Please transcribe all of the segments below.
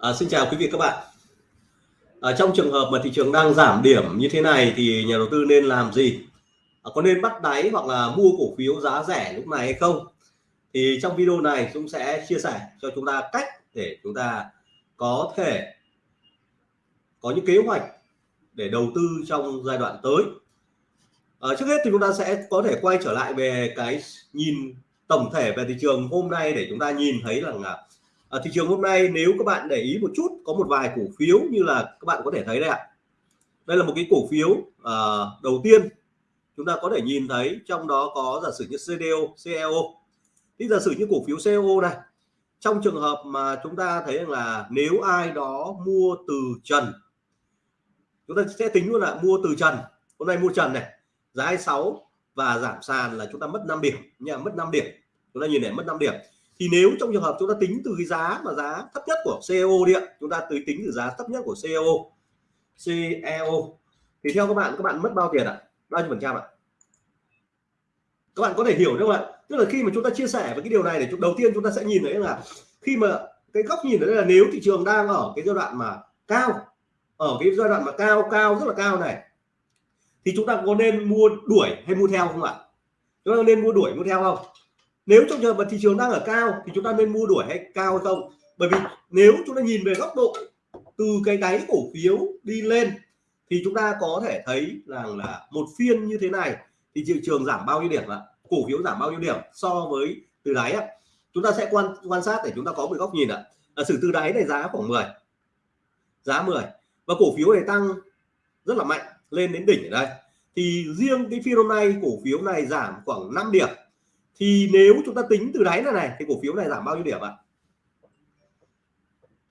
À, xin chào quý vị các bạn. À, trong trường hợp mà thị trường đang giảm điểm như thế này thì nhà đầu tư nên làm gì? À, có nên bắt đáy hoặc là mua cổ phiếu giá rẻ lúc này hay không? Thì trong video này chúng sẽ chia sẻ cho chúng ta cách để chúng ta có thể có những kế hoạch để đầu tư trong giai đoạn tới. À, trước hết thì chúng ta sẽ có thể quay trở lại về cái nhìn tổng thể về thị trường hôm nay để chúng ta nhìn thấy rằng là ở thị trường hôm nay nếu các bạn để ý một chút có một vài cổ phiếu như là các bạn có thể thấy đây ạ. Đây là một cái cổ phiếu uh, đầu tiên chúng ta có thể nhìn thấy trong đó có giả sử như CDO CEO thì giả sử như cổ phiếu CEO này trong trường hợp mà chúng ta thấy rằng là nếu ai đó mua từ trần chúng ta sẽ tính luôn là mua từ trần. Hôm nay mua trần này giá 26 và giảm sàn là chúng ta mất 5 điểm. Nha mất 5 điểm. Chúng ta nhìn này mất 5 điểm thì nếu trong trường hợp chúng ta tính từ cái giá mà giá thấp nhất của CEO điện chúng ta tới tính từ giá thấp nhất của CEO CEO thì theo các bạn các bạn mất bao tiền ạ? Bao nhiêu phần trăm ạ? Các bạn có thể hiểu được không ạ? Tức là khi mà chúng ta chia sẻ với cái điều này để đầu tiên chúng ta sẽ nhìn thấy là khi mà cái góc nhìn đấy là nếu thị trường đang ở cái giai đoạn mà cao, ở cái giai đoạn mà cao cao, rất là cao này, thì chúng ta có nên mua đuổi hay mua theo không ạ? Chúng ta nên mua đuổi, mua theo không? Nếu trong trường hợp mà thị trường đang ở cao thì chúng ta nên mua đuổi hay cao hay không? Bởi vì nếu chúng ta nhìn về góc độ từ cái đáy cổ phiếu đi lên thì chúng ta có thể thấy rằng là một phiên như thế này thì thị trường giảm bao nhiêu điểm ạ? Cổ phiếu giảm bao nhiêu điểm so với từ đáy ạ? Chúng ta sẽ quan quan sát để chúng ta có một góc nhìn ạ. À, sử từ đáy này giá khoảng 10 giá 10 và cổ phiếu này tăng rất là mạnh lên đến đỉnh ở đây. Thì riêng cái phiên hôm nay cổ phiếu này giảm khoảng 5 điểm thì nếu chúng ta tính từ đáy này này thì cổ phiếu này giảm bao nhiêu điểm ạ?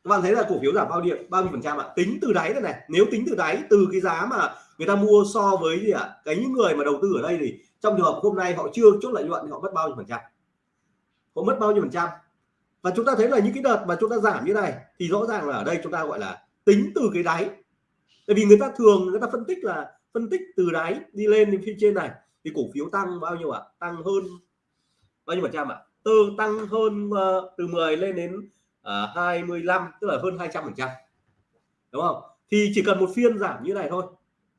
Các bạn thấy là cổ phiếu giảm bao nhiêu bao nhiêu phần trăm ạ? Tính từ đáy này này, nếu tính từ đáy, từ cái giá mà người ta mua so với gì ạ? Cái những người mà đầu tư ở đây thì trong trường hợp hôm nay họ chưa chốt lợi nhuận thì họ mất bao nhiêu phần trăm? Họ mất bao nhiêu phần trăm? Và chúng ta thấy là những cái đợt mà chúng ta giảm như này thì rõ ràng là ở đây chúng ta gọi là tính từ cái đáy. Tại vì người ta thường người ta phân tích là phân tích từ đáy đi lên đến phía trên này thì cổ phiếu tăng bao nhiêu ạ? Tăng hơn bao nhiêu phần trăm ạ? Từ tăng hơn uh, từ 10 lên đến ờ, uh, 25 tức là hơn 200 phần trăm. Đúng không? Thì chỉ cần một phiên giảm như này thôi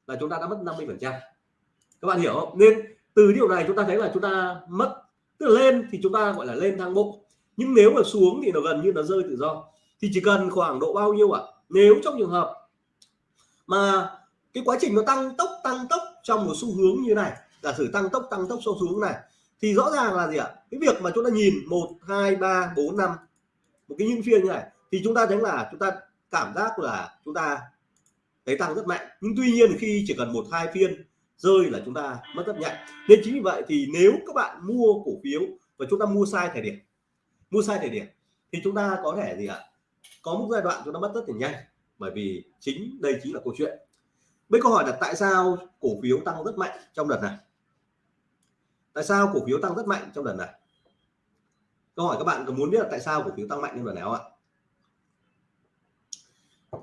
là chúng ta đã mất 50 phần trăm. Các bạn hiểu không? Nên từ điều này chúng ta thấy là chúng ta mất tức là lên thì chúng ta gọi là lên thang bộ. Nhưng nếu mà xuống thì nó gần như nó rơi tự do. Thì chỉ cần khoảng độ bao nhiêu ạ? Nếu trong trường hợp mà cái quá trình nó tăng tốc tăng tốc trong một xu hướng như này giả sử tăng tốc tăng tốc xu hướng này thì rõ ràng là gì ạ? Cái việc mà chúng ta nhìn một, hai, ba, bốn, năm, một cái những phiên như này, thì chúng ta thấy là chúng ta cảm giác là chúng ta thấy tăng rất mạnh. Nhưng tuy nhiên khi chỉ cần một, hai phiên rơi là chúng ta mất rất nhanh. Nên chính vì vậy thì nếu các bạn mua cổ phiếu và chúng ta mua sai thời điểm, mua sai thời điểm, thì chúng ta có thể gì ạ? Có một giai đoạn chúng ta mất rất là nhanh, bởi vì chính đây chính là câu chuyện. Bây câu hỏi là tại sao cổ phiếu tăng rất mạnh trong đợt này? Tại sao cổ phiếu tăng rất mạnh trong lần này? Câu hỏi các bạn có muốn biết là tại sao cổ phiếu tăng mạnh trong lần này không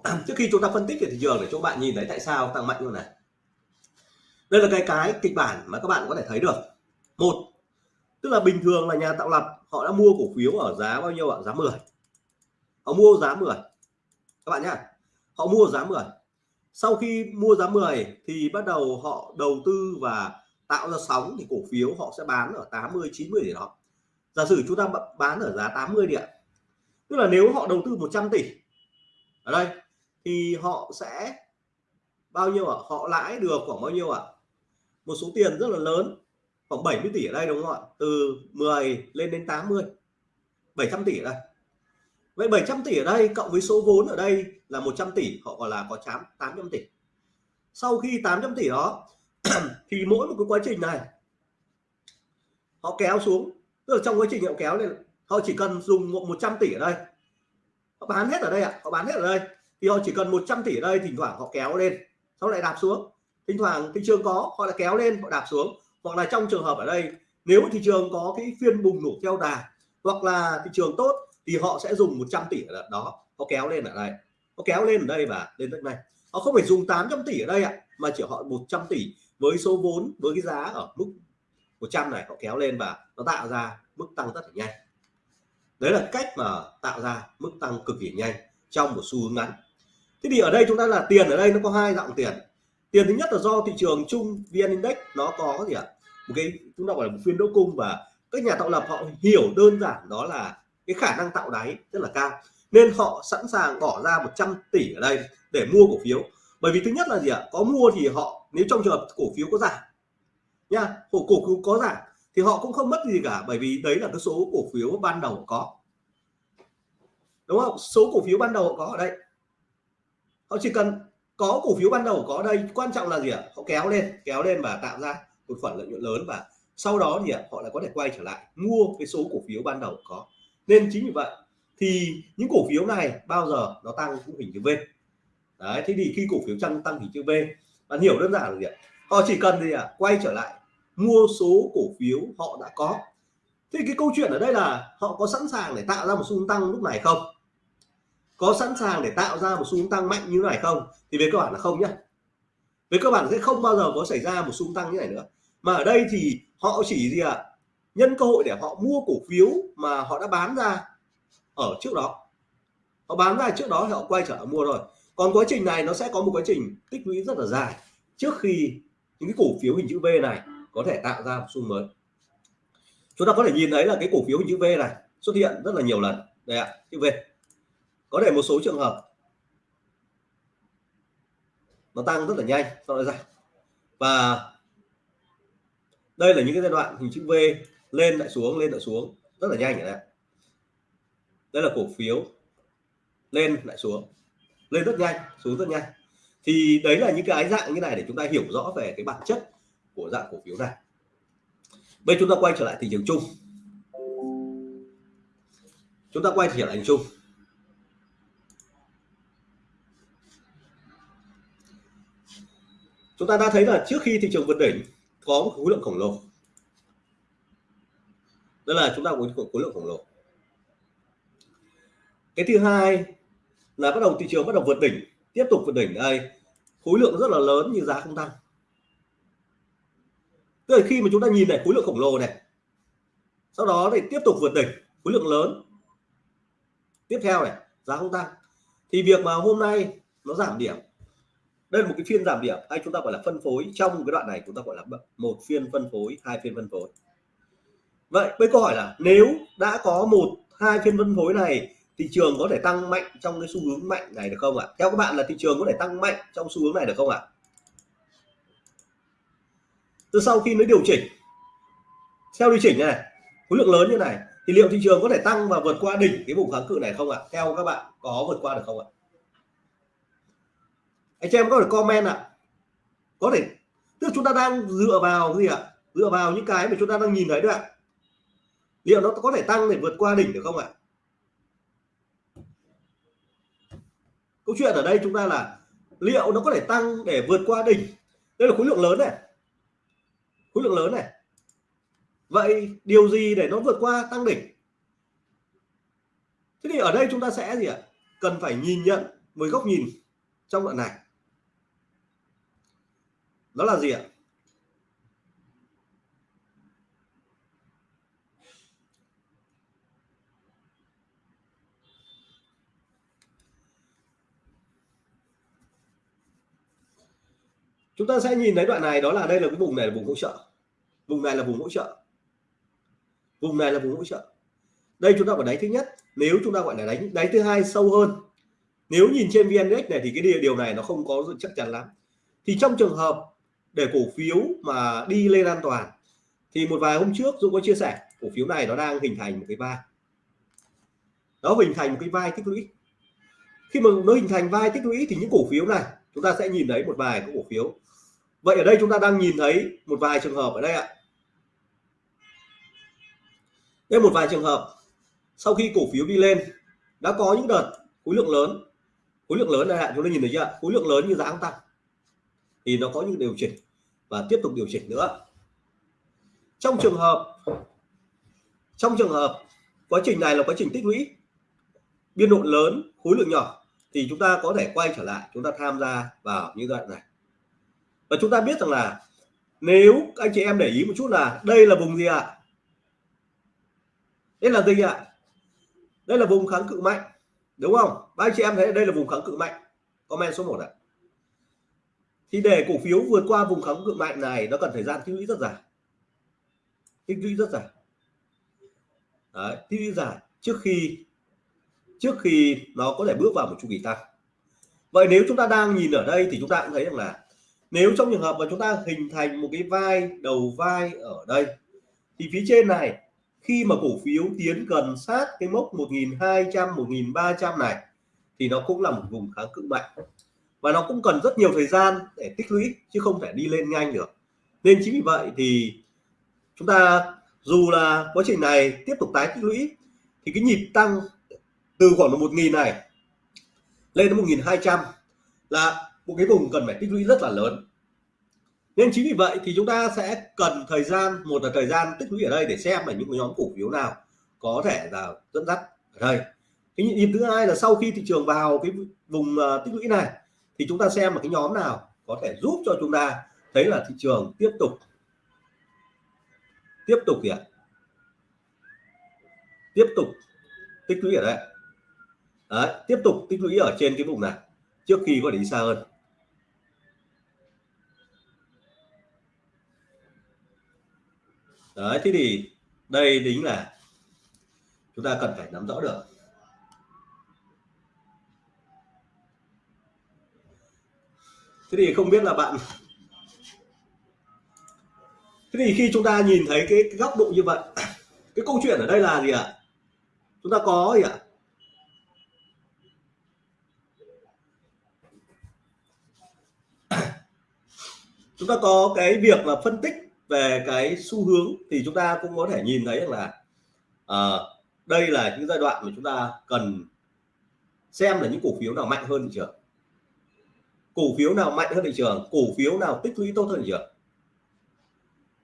ạ? Trước khi chúng ta phân tích về thị trường để cho bạn nhìn thấy tại sao tăng mạnh như này. Đây là cái cái kịch bản mà các bạn có thể thấy được. Một, tức là bình thường là nhà tạo lập, họ đã mua cổ phiếu ở giá bao nhiêu ạ? Giá 10 họ mua giá 10 các bạn nhá, họ mua giá 10 sau khi mua giá 10 thì bắt đầu họ đầu tư và tạo ra sóng thì cổ phiếu họ sẽ bán ở 80 90 để đó. Giả sử chúng ta bán ở giá 80 đi ạ. Tức là nếu họ đầu tư 100 tỷ ở đây, thì họ sẽ bao nhiêu ạ? Họ lãi được khoảng bao nhiêu ạ? Một số tiền rất là lớn, khoảng 70 tỷ ở đây đúng không ạ? Từ 10 lên đến 80 700 tỷ ở đây. Vậy 700 tỷ ở đây cộng với số vốn ở đây là 100 tỷ, họ gọi là có chám 800 tỷ. Sau khi 800 tỷ đó thì mỗi một cái quá trình này họ kéo xuống. Tức là trong quá trình họ kéo lên họ chỉ cần dùng một 100 tỷ ở đây. Họ bán hết ở đây ạ à, họ bán hết ở đây. Thì họ chỉ cần 100 tỷ ở đây thỉnh thoảng họ kéo lên sau lại đạp xuống. Thỉnh thoảng thị trường có họ lại kéo lên họ đạp xuống. Hoặc là trong trường hợp ở đây nếu thị trường có cái phiên bùng nổ theo đà hoặc là thị trường tốt thì họ sẽ dùng 100 tỷ ở đó. Họ kéo lên ở đây. Họ kéo lên ở đây và lên đất này. Họ không phải dùng 800 tỷ ở đây ạ mà chỉ họ 100 tỷ với số vốn, với cái giá ở mức 100 này, họ kéo lên và nó tạo ra mức tăng rất là nhanh. Đấy là cách mà tạo ra mức tăng cực kỳ nhanh trong một xu hướng ngắn. Thế thì ở đây chúng ta là tiền, ở đây nó có hai dạng tiền. Tiền thứ nhất là do thị trường chung vn index nó có gì ạ? Một cái, chúng ta gọi là một phiên đỗ cung và các nhà tạo lập họ hiểu đơn giản đó là cái khả năng tạo đáy rất là cao. Nên họ sẵn sàng bỏ ra 100 tỷ ở đây để mua cổ phiếu bởi vì thứ nhất là gì ạ? Có mua thì họ, nếu trong trường hợp cổ phiếu có giảm, nha, cổ cổ phiếu có giảm, thì họ cũng không mất gì cả, bởi vì đấy là cái số cổ phiếu ban đầu có. Đúng không? Số cổ phiếu ban đầu có ở đây. Họ chỉ cần có cổ phiếu ban đầu có ở đây, quan trọng là gì ạ? Họ kéo lên kéo lên và tạo ra một khoản lợi nhuận lớn và sau đó thì họ lại có thể quay trở lại, mua cái số cổ phiếu ban đầu có. Nên chính vì vậy thì những cổ phiếu này bao giờ nó tăng cũng hình chữ V đấy, thế thì khi cổ phiếu tăng tăng hình chữ V. Bạn hiểu đơn giản là gì ạ? Họ chỉ cần gì ạ? Quay trở lại, mua số cổ phiếu họ đã có. Thì cái câu chuyện ở đây là họ có sẵn sàng để tạo ra một xu hướng tăng lúc này không? Có sẵn sàng để tạo ra một xu hướng tăng mạnh như này không? Thì về cơ bản là không nhé về cơ bản sẽ không bao giờ có xảy ra một xu hướng tăng như này nữa. Mà ở đây thì họ chỉ gì ạ? À? nhân cơ hội để họ mua cổ phiếu mà họ đã bán ra ở trước đó. Họ bán ra trước đó thì họ quay trở lại mua rồi còn quá trình này nó sẽ có một quá trình tích lũy rất là dài trước khi những cái cổ phiếu hình chữ V này có thể tạo ra một xu mới. Chúng ta có thể nhìn thấy là cái cổ phiếu hình chữ V này xuất hiện rất là nhiều lần. Đây ạ, chữ V. Có thể một số trường hợp nó tăng rất là nhanh, sau đó ra. Và đây là những cái giai đoạn hình chữ V lên lại xuống, lên lại xuống, rất là nhanh này đây là cổ phiếu lên lại xuống lên rất nhanh, xuống rất nhanh. Thì đấy là những cái dạng như này để chúng ta hiểu rõ về cái bản chất của dạng cổ phiếu này. Bây chúng ta quay trở lại thị trường chung. Chúng ta quay trở lại hình chung. Chúng ta đã thấy là trước khi thị trường vượt đỉnh, có một khối lượng khổng lồ. Đó là chúng ta có khối lượng khổng lồ. Cái thứ hai là bắt đầu thị trường bắt đầu vượt đỉnh, tiếp tục vượt đỉnh đây. Khối lượng rất là lớn nhưng giá không tăng. Tức là khi mà chúng ta nhìn này, khối lượng khổng lồ này, sau đó thì tiếp tục vượt đỉnh, khối lượng lớn. Tiếp theo này, giá không tăng. Thì việc mà hôm nay nó giảm điểm, đây là một cái phiên giảm điểm, hay chúng ta gọi là phân phối. Trong cái đoạn này chúng ta gọi là một phiên phân phối, hai phiên phân phối. Vậy với câu hỏi là, nếu đã có một, hai phiên phân phối này thị trường có thể tăng mạnh trong cái xu hướng mạnh này được không ạ? Theo các bạn là thị trường có thể tăng mạnh trong xu hướng này được không ạ? Từ sau khi nó điều chỉnh, theo điều chỉnh này, khối lượng lớn như này, thì liệu thị trường có thể tăng và vượt qua đỉnh cái vùng kháng cự này không ạ? Theo các bạn có vượt qua được không ạ? Anh chị em có thể comment ạ. Có thể, tức chúng ta đang dựa vào gì ạ? Dựa vào những cái mà chúng ta đang nhìn thấy được ạ. Liệu nó có thể tăng để vượt qua đỉnh được không ạ? Câu chuyện ở đây chúng ta là liệu nó có thể tăng để vượt qua đỉnh? Đây là khối lượng lớn này. Khối lượng lớn này. Vậy điều gì để nó vượt qua tăng đỉnh? Thế thì ở đây chúng ta sẽ gì ạ? Cần phải nhìn nhận với góc nhìn trong đoạn này. Đó là gì ạ? Chúng ta sẽ nhìn thấy đoạn này, đó là đây là cái vùng này là vùng hỗ trợ. Vùng này là vùng hỗ trợ. Vùng này là vùng hỗ trợ. Đây chúng ta có đáy thứ nhất. Nếu chúng ta gọi là đánh đáy thứ hai sâu hơn. Nếu nhìn trên vn này thì cái điều này nó không có chắc chắn lắm. Thì trong trường hợp để cổ phiếu mà đi lên an toàn, thì một vài hôm trước Dũng có chia sẻ, cổ phiếu này nó đang hình thành một cái vai. Nó hình thành một cái vai tích lũy. Khi mà nó hình thành vai tích lũy thì những cổ phiếu này chúng ta sẽ nhìn thấy một vài cổ phiếu. Vậy ở đây chúng ta đang nhìn thấy một vài trường hợp ở đây ạ. Đây một vài trường hợp sau khi cổ phiếu đi lên đã có những đợt khối lượng lớn. Khối lượng lớn này ạ, chúng ta nhìn thấy chưa khối lượng lớn như giá không tăng. Thì nó có những điều chỉnh và tiếp tục điều chỉnh nữa. Trong trường hợp, trong trường hợp quá trình này là quá trình tích lũy. Biên độ lớn, khối lượng nhỏ thì chúng ta có thể quay trở lại chúng ta tham gia vào như đoạn này. Và chúng ta biết rằng là nếu anh chị em để ý một chút là đây là vùng gì ạ? À? đây là gì ạ? À? đây là vùng kháng cự mạnh đúng không? Ba anh chị em thấy đây là vùng kháng cự mạnh. Comment số 1 ạ. Thì để cổ phiếu vượt qua vùng kháng cự mạnh này nó cần thời gian tích lũy rất dài. Tích lũy rất dài. Đấy, tích lũy dài trước khi trước khi nó có thể bước vào một chu kỳ tăng. Vậy nếu chúng ta đang nhìn ở đây thì chúng ta cũng thấy rằng là nếu trong trường hợp mà chúng ta hình thành một cái vai, đầu vai ở đây, thì phía trên này, khi mà cổ phiếu tiến gần sát cái mốc 1200 1300 này, thì nó cũng là một vùng kháng cự mạnh. Và nó cũng cần rất nhiều thời gian để tích lũy, chứ không thể đi lên nhanh được. Nên chính vì vậy thì chúng ta dù là quá trình này tiếp tục tái tích lũy, thì cái nhịp tăng từ khoảng một nghìn này lên đến 1200 là một cái vùng cần phải tích lũy rất là lớn. Nên chính vì vậy thì chúng ta sẽ cần thời gian, một là thời gian tích lũy ở đây để xem là những nhóm cổ phiếu nào có thể là dẫn dắt ở đây. Cái nhịp thứ hai là sau khi thị trường vào cái vùng à, tích lũy này thì chúng ta xem là cái nhóm nào có thể giúp cho chúng ta thấy là thị trường tiếp tục tiếp tục kìa, tiếp tục tích lũy ở đây. Đấy, tiếp tục tích lũy ở trên cái vùng này trước khi có đi xa hơn. Đấy thế thì đây chính là chúng ta cần phải nắm rõ được. Thế thì không biết là bạn thế thì khi chúng ta nhìn thấy cái, cái góc độ như vậy cái câu chuyện ở đây là gì ạ? Chúng ta có gì ạ? Chúng ta có cái việc là phân tích về cái xu hướng thì chúng ta cũng có thể nhìn thấy là à, đây là những giai đoạn mà chúng ta cần xem là những cổ phiếu nào mạnh hơn thị trường. Cổ phiếu nào mạnh hơn thị trường cổ phiếu nào tích lũy tốt hơn thị trường.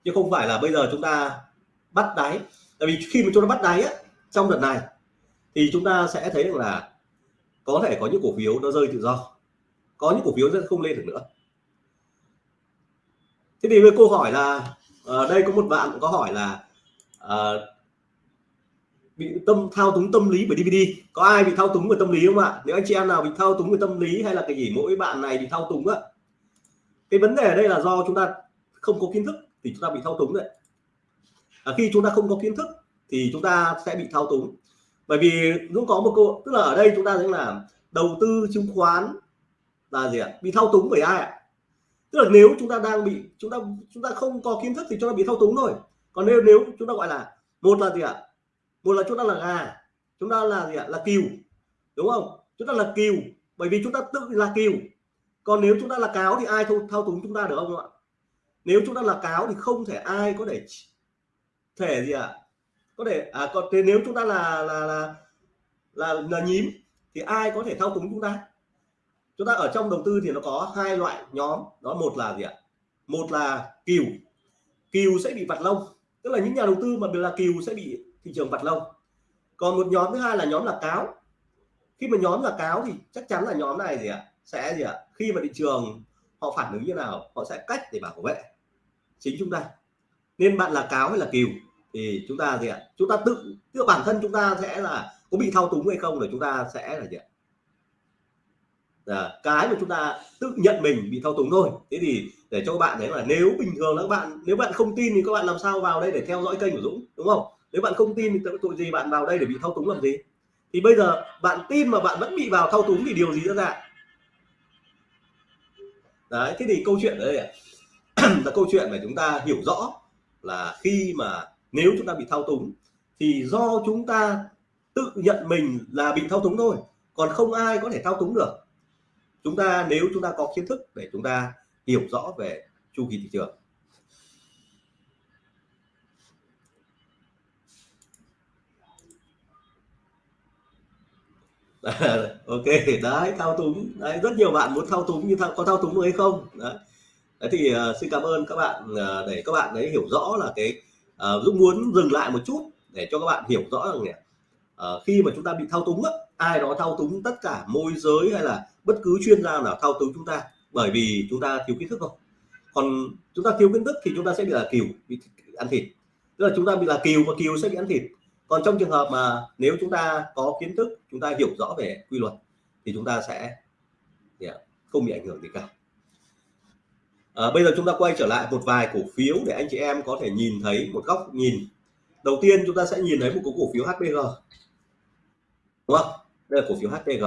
Chứ không phải là bây giờ chúng ta bắt đáy. Tại vì khi mà chúng ta bắt đáy á, trong đợt này thì chúng ta sẽ thấy được là có thể có những cổ phiếu nó rơi tự do. Có những cổ phiếu sẽ không lên được nữa thế thì với câu hỏi là uh, đây có một bạn có hỏi là uh, bị tâm thao túng tâm lý bởi DVD có ai bị thao túng bởi tâm lý không ạ? Nếu anh chị em nào bị thao túng bởi tâm lý hay là cái gì mỗi bạn này thì thao túng á. Cái vấn đề ở đây là do chúng ta không có kiến thức thì chúng ta bị thao túng đấy. À, khi chúng ta không có kiến thức thì chúng ta sẽ bị thao túng. Bởi vì cũng có một câu tức là ở đây chúng ta thấy là đầu tư chứng khoán là gì ạ? Bị thao túng bởi ai ạ? Tức là nếu chúng ta đang bị chúng ta chúng ta không có kiến thức thì chúng ta bị thao túng thôi còn nếu nếu chúng ta gọi là một là gì ạ một là chúng ta là gà chúng ta là gì ạ là cừu đúng không chúng ta là cừu bởi vì chúng ta tự là cừu còn nếu chúng ta là cáo thì ai thao, thao túng chúng ta được không ạ nếu chúng ta là cáo thì không thể ai có thể thể gì ạ có thể à còn thế nếu chúng ta là là là là, là nhím thì ai có thể thao túng chúng ta chúng ta ở trong đầu tư thì nó có hai loại nhóm. Đó, một là gì ạ? Một là kiều. Kiều sẽ bị vặt lông. Tức là những nhà đầu tư mà là kiều sẽ bị thị trường vặt lông. Còn một nhóm thứ hai là nhóm là cáo. Khi mà nhóm là cáo thì chắc chắn là nhóm này gì ạ? Sẽ gì ạ? Khi mà thị trường họ phản ứng như nào, họ sẽ cách để bảo vệ chính chúng ta. Nên bạn là cáo hay là kiều thì chúng ta gì ạ? Chúng ta tự tự bản thân chúng ta sẽ là có bị thao túng hay không để chúng ta sẽ là gì ạ? À, cái mà chúng ta tự nhận mình bị thao túng thôi. Thế thì để cho các bạn thấy là nếu bình thường là các bạn nếu bạn không tin thì các bạn làm sao vào đây để theo dõi kênh của Dũng đúng không? Nếu bạn không tin thì tội gì bạn vào đây để bị thao túng làm gì? Thì bây giờ bạn tin mà bạn vẫn bị vào thao túng thì điều gì diễn ra? Đấy thế thì câu chuyện ở đây là câu chuyện mà chúng ta hiểu rõ là khi mà nếu chúng ta bị thao túng thì do chúng ta tự nhận mình là bị thao túng thôi. Còn không ai có thể thao túng được chúng ta nếu chúng ta có kiến thức để chúng ta hiểu rõ về chu kỳ thị trường. Ok đấy thao túng. Đấy rất nhiều bạn muốn thao túng như thao, có thao túng được hay không? Đấy. đấy thì uh, xin cảm ơn các bạn uh, để các bạn ấy hiểu rõ là cái uh, Dũng muốn dừng lại một chút để cho các bạn hiểu rõ rằng này, uh, khi mà chúng ta bị thao túng á, ai đó thao túng tất cả môi giới hay là bất cứ chuyên gia nào thao túng chúng ta bởi vì chúng ta thiếu kiến thức không còn chúng ta thiếu kiến thức thì chúng ta sẽ bị là kiều bị ăn thịt tức là chúng ta bị là kiều và kiều sẽ bị ăn thịt còn trong trường hợp mà nếu chúng ta có kiến thức chúng ta hiểu rõ về quy luật thì chúng ta sẽ yeah, không bị ảnh hưởng gì cả à, bây giờ chúng ta quay trở lại một vài cổ phiếu để anh chị em có thể nhìn thấy một góc nhìn đầu tiên chúng ta sẽ nhìn thấy một cổ phiếu HPG đúng không đây là cổ phiếu HPG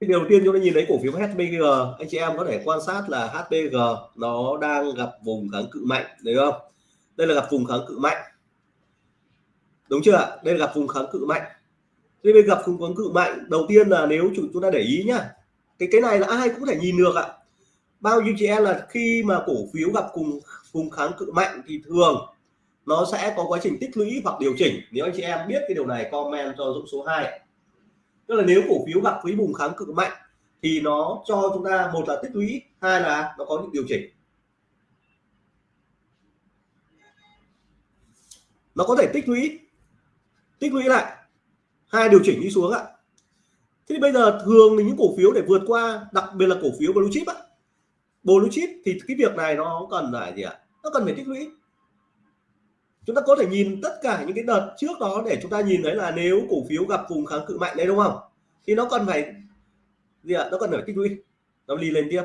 cái điều đầu tiên chúng ta nhìn thấy cổ phiếu HPG anh chị em có thể quan sát là HPG nó đang gặp vùng kháng cự mạnh đấy không? Đây là gặp vùng kháng cự mạnh. Đúng chưa đây là gặp vùng kháng cự mạnh. Thế bên gặp vùng kháng cự mạnh, đầu tiên là nếu chủ chúng ta để ý nhá, cái cái này là ai cũng thể nhìn được ạ. Bao nhiêu chị em là khi mà cổ phiếu gặp cùng vùng kháng cự mạnh thì thường nó sẽ có quá trình tích lũy hoặc điều chỉnh. Nếu anh chị em biết cái điều này, comment cho dũng số 2 tức là nếu cổ phiếu gặp với vùng kháng cự mạnh thì nó cho chúng ta một là tích lũy, hai là nó có những điều chỉnh. Nó có thể tích lũy tích lũy lại. Hai điều chỉnh đi xuống ạ. Thế thì bây giờ thường thì những cổ phiếu để vượt qua, đặc biệt là cổ phiếu blue chip á. Blue chip thì cái việc này nó cần phải gì ạ? Nó cần phải tích lũy chúng ta có thể nhìn tất cả những cái đợt trước đó để chúng ta nhìn thấy là nếu cổ phiếu gặp vùng kháng cự mạnh đấy, đúng không? Thì nó cần phải gì ạ? Nó cần phải tích lũy. Nó đi lên tiếp.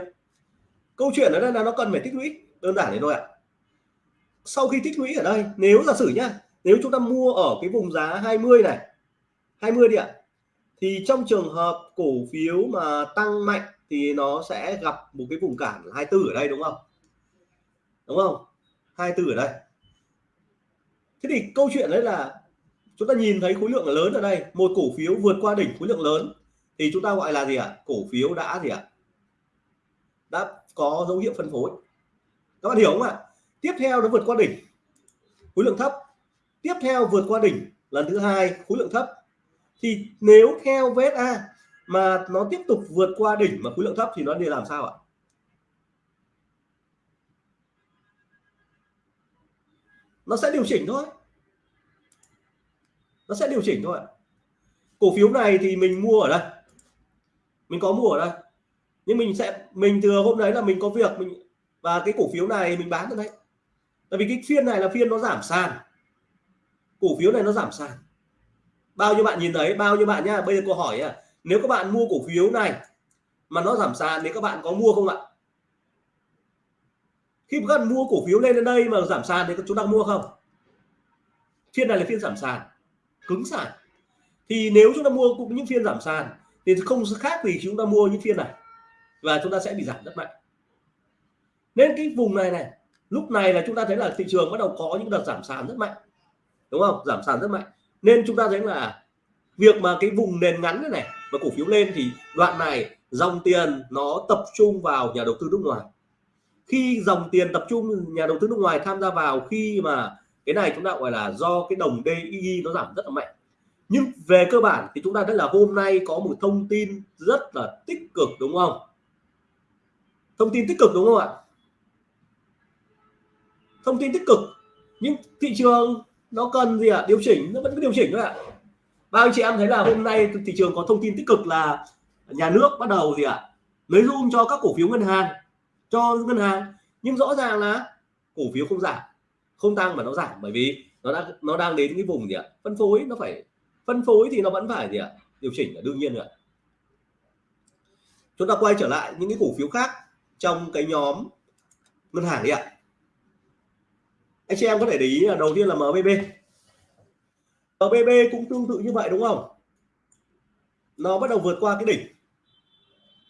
Câu chuyện ở đây là nó cần phải tích lũy. Đơn giản thế thôi ạ. Sau khi tích lũy ở đây, nếu giả sử nhá, nếu chúng ta mua ở cái vùng giá 20 này 20 đi ạ, thì trong trường hợp cổ phiếu mà tăng mạnh thì nó sẽ gặp một cái vùng cản 24 ở đây, đúng không? Đúng không? 24 ở đây thế thì câu chuyện đấy là chúng ta nhìn thấy khối lượng lớn ở đây. Một cổ phiếu vượt qua đỉnh khối lượng lớn. Thì chúng ta gọi là gì ạ? Cổ phiếu đã gì ạ? Đã có dấu hiệu phân phối. Các bạn hiểu không ạ? Tiếp theo nó vượt qua đỉnh. Khối lượng thấp. Tiếp theo vượt qua đỉnh lần thứ hai, khối lượng thấp. Thì nếu theo VSA mà nó tiếp tục vượt qua đỉnh mà khối lượng thấp thì nó đi làm sao ạ? Nó sẽ điều chỉnh thôi. Nó sẽ điều chỉnh thôi cổ phiếu này thì mình mua ở đây. Mình có mua ở đây. Nhưng mình sẽ, mình thừa hôm đấy là mình có việc, mình, và cái cổ phiếu này mình bán ở đấy. tại vì cái phiên này là phiên nó giảm sàn. Cổ phiếu này nó giảm sàn. Bao nhiêu bạn nhìn thấy, bao nhiêu bạn nhá, bây giờ câu hỏi à nếu các bạn mua cổ phiếu này mà nó giảm sàn thì các bạn có mua không ạ? Khi các bạn mua cổ phiếu lên đến đây mà giảm sàn thì chúng ta mua không? Phiên này là phiên giảm sàn cứng sàn. Thì nếu chúng ta mua cũng những phiên giảm sàn thì không khác gì chúng ta mua những phiên này và chúng ta sẽ bị giảm rất mạnh. Nên cái vùng này này lúc này là chúng ta thấy là thị trường bắt đầu có những đợt giảm sàn rất mạnh đúng không? Giảm sàn rất mạnh. Nên chúng ta thấy là việc mà cái vùng nền ngắn này, này và cổ phiếu lên thì đoạn này dòng tiền nó tập trung vào nhà đầu tư nước ngoài khi dòng tiền tập trung, nhà đầu tư nước ngoài tham gia vào, khi mà cái này chúng ta gọi là do cái đồng DI nó giảm rất là mạnh nhưng về cơ bản thì chúng ta thấy là hôm nay có một thông tin rất là tích cực, đúng không thông tin tích cực, đúng không ạ thông tin tích cực nhưng thị trường nó cần gì ạ à? điều chỉnh, nó vẫn cứ điều chỉnh thôi ạ à. bao anh chị em thấy là hôm nay thị trường có thông tin tích cực là nhà nước bắt đầu gì ạ à? lấy room cho các cổ phiếu ngân hàng cho ngân hàng. Nhưng rõ ràng là cổ phiếu không giảm, không tăng mà nó giảm bởi vì nó đang nó đang đến cái vùng gì ạ? Phân phối, nó phải, phân phối thì nó vẫn phải gì ạ? Điều chỉnh là đương nhiên rồi chúng ta quay trở lại những cái cổ phiếu khác trong cái nhóm ngân hàng đi ạ. Anh chị em có thể để ý là đầu tiên là MBB MBB cũng tương tự như vậy đúng không? Nó bắt đầu vượt qua cái đỉnh.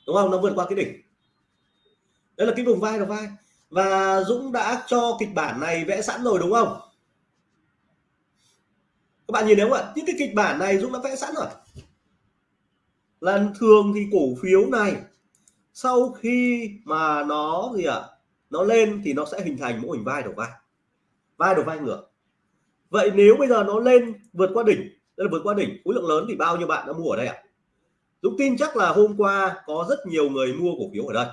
Đúng không? Nó vượt qua cái đỉnh đây là cái vùng vai đầu vai. Và Dũng đã cho kịch bản này vẽ sẵn rồi, đúng không? Các bạn nhìn thấy không ạ? Những cái kịch bản này Dũng đã vẽ sẵn rồi. Lần thường thì cổ phiếu này, sau khi mà nó gì ạ? Nó lên thì nó sẽ hình thành mô hình vai đầu vai. Vai đầu vai ngược. Vậy nếu bây giờ nó lên vượt qua đỉnh, đây là vượt qua đỉnh, khối lượng lớn thì bao nhiêu bạn đã mua ở đây ạ? Dũng tin chắc là hôm qua có rất nhiều người mua cổ phiếu ở đây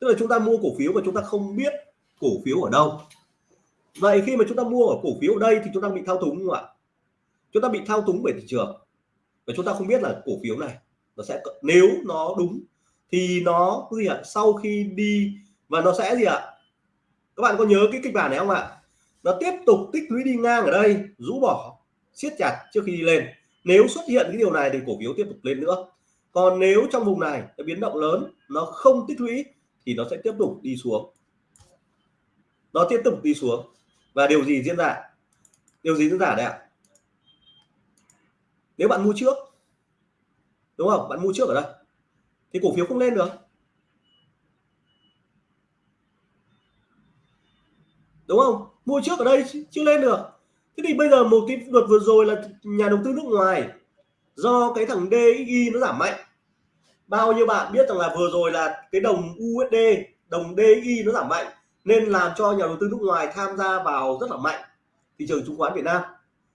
tức là chúng ta mua cổ phiếu mà chúng ta không biết cổ phiếu ở đâu. Vậy khi mà chúng ta mua ở cổ phiếu ở đây thì chúng ta bị thao túng không ạ? Chúng ta bị thao túng bởi thị trường. Và chúng ta không biết là cổ phiếu này nó sẽ nếu nó đúng thì nó gì ạ? Sau khi đi và nó sẽ gì ạ? Các bạn có nhớ cái kịch bản này không ạ? Nó tiếp tục tích lũy đi ngang ở đây, rũ bỏ, siết chặt trước khi đi lên. Nếu xuất hiện cái điều này thì cổ phiếu tiếp tục lên nữa. Còn nếu trong vùng này cái biến động lớn, nó không tích lũy thì nó sẽ tiếp tục đi xuống. Nó tiếp tục đi xuống. Và điều gì diễn ra? Điều gì diễn ra đây ạ? Nếu bạn mua trước, đúng không? Bạn mua trước ở đây, thì cổ phiếu không lên được. Đúng không? Mua trước ở đây chưa lên được. Thế thì bây giờ một cái luật vừa rồi là nhà đầu tư nước ngoài, do cái thằng DXY nó giảm mạnh bao nhiêu bạn biết rằng là vừa rồi là cái đồng USD đồng DI nó giảm mạnh, nên làm cho nhà đầu tư nước ngoài tham gia vào rất là mạnh thị trường chứng khoán Việt Nam.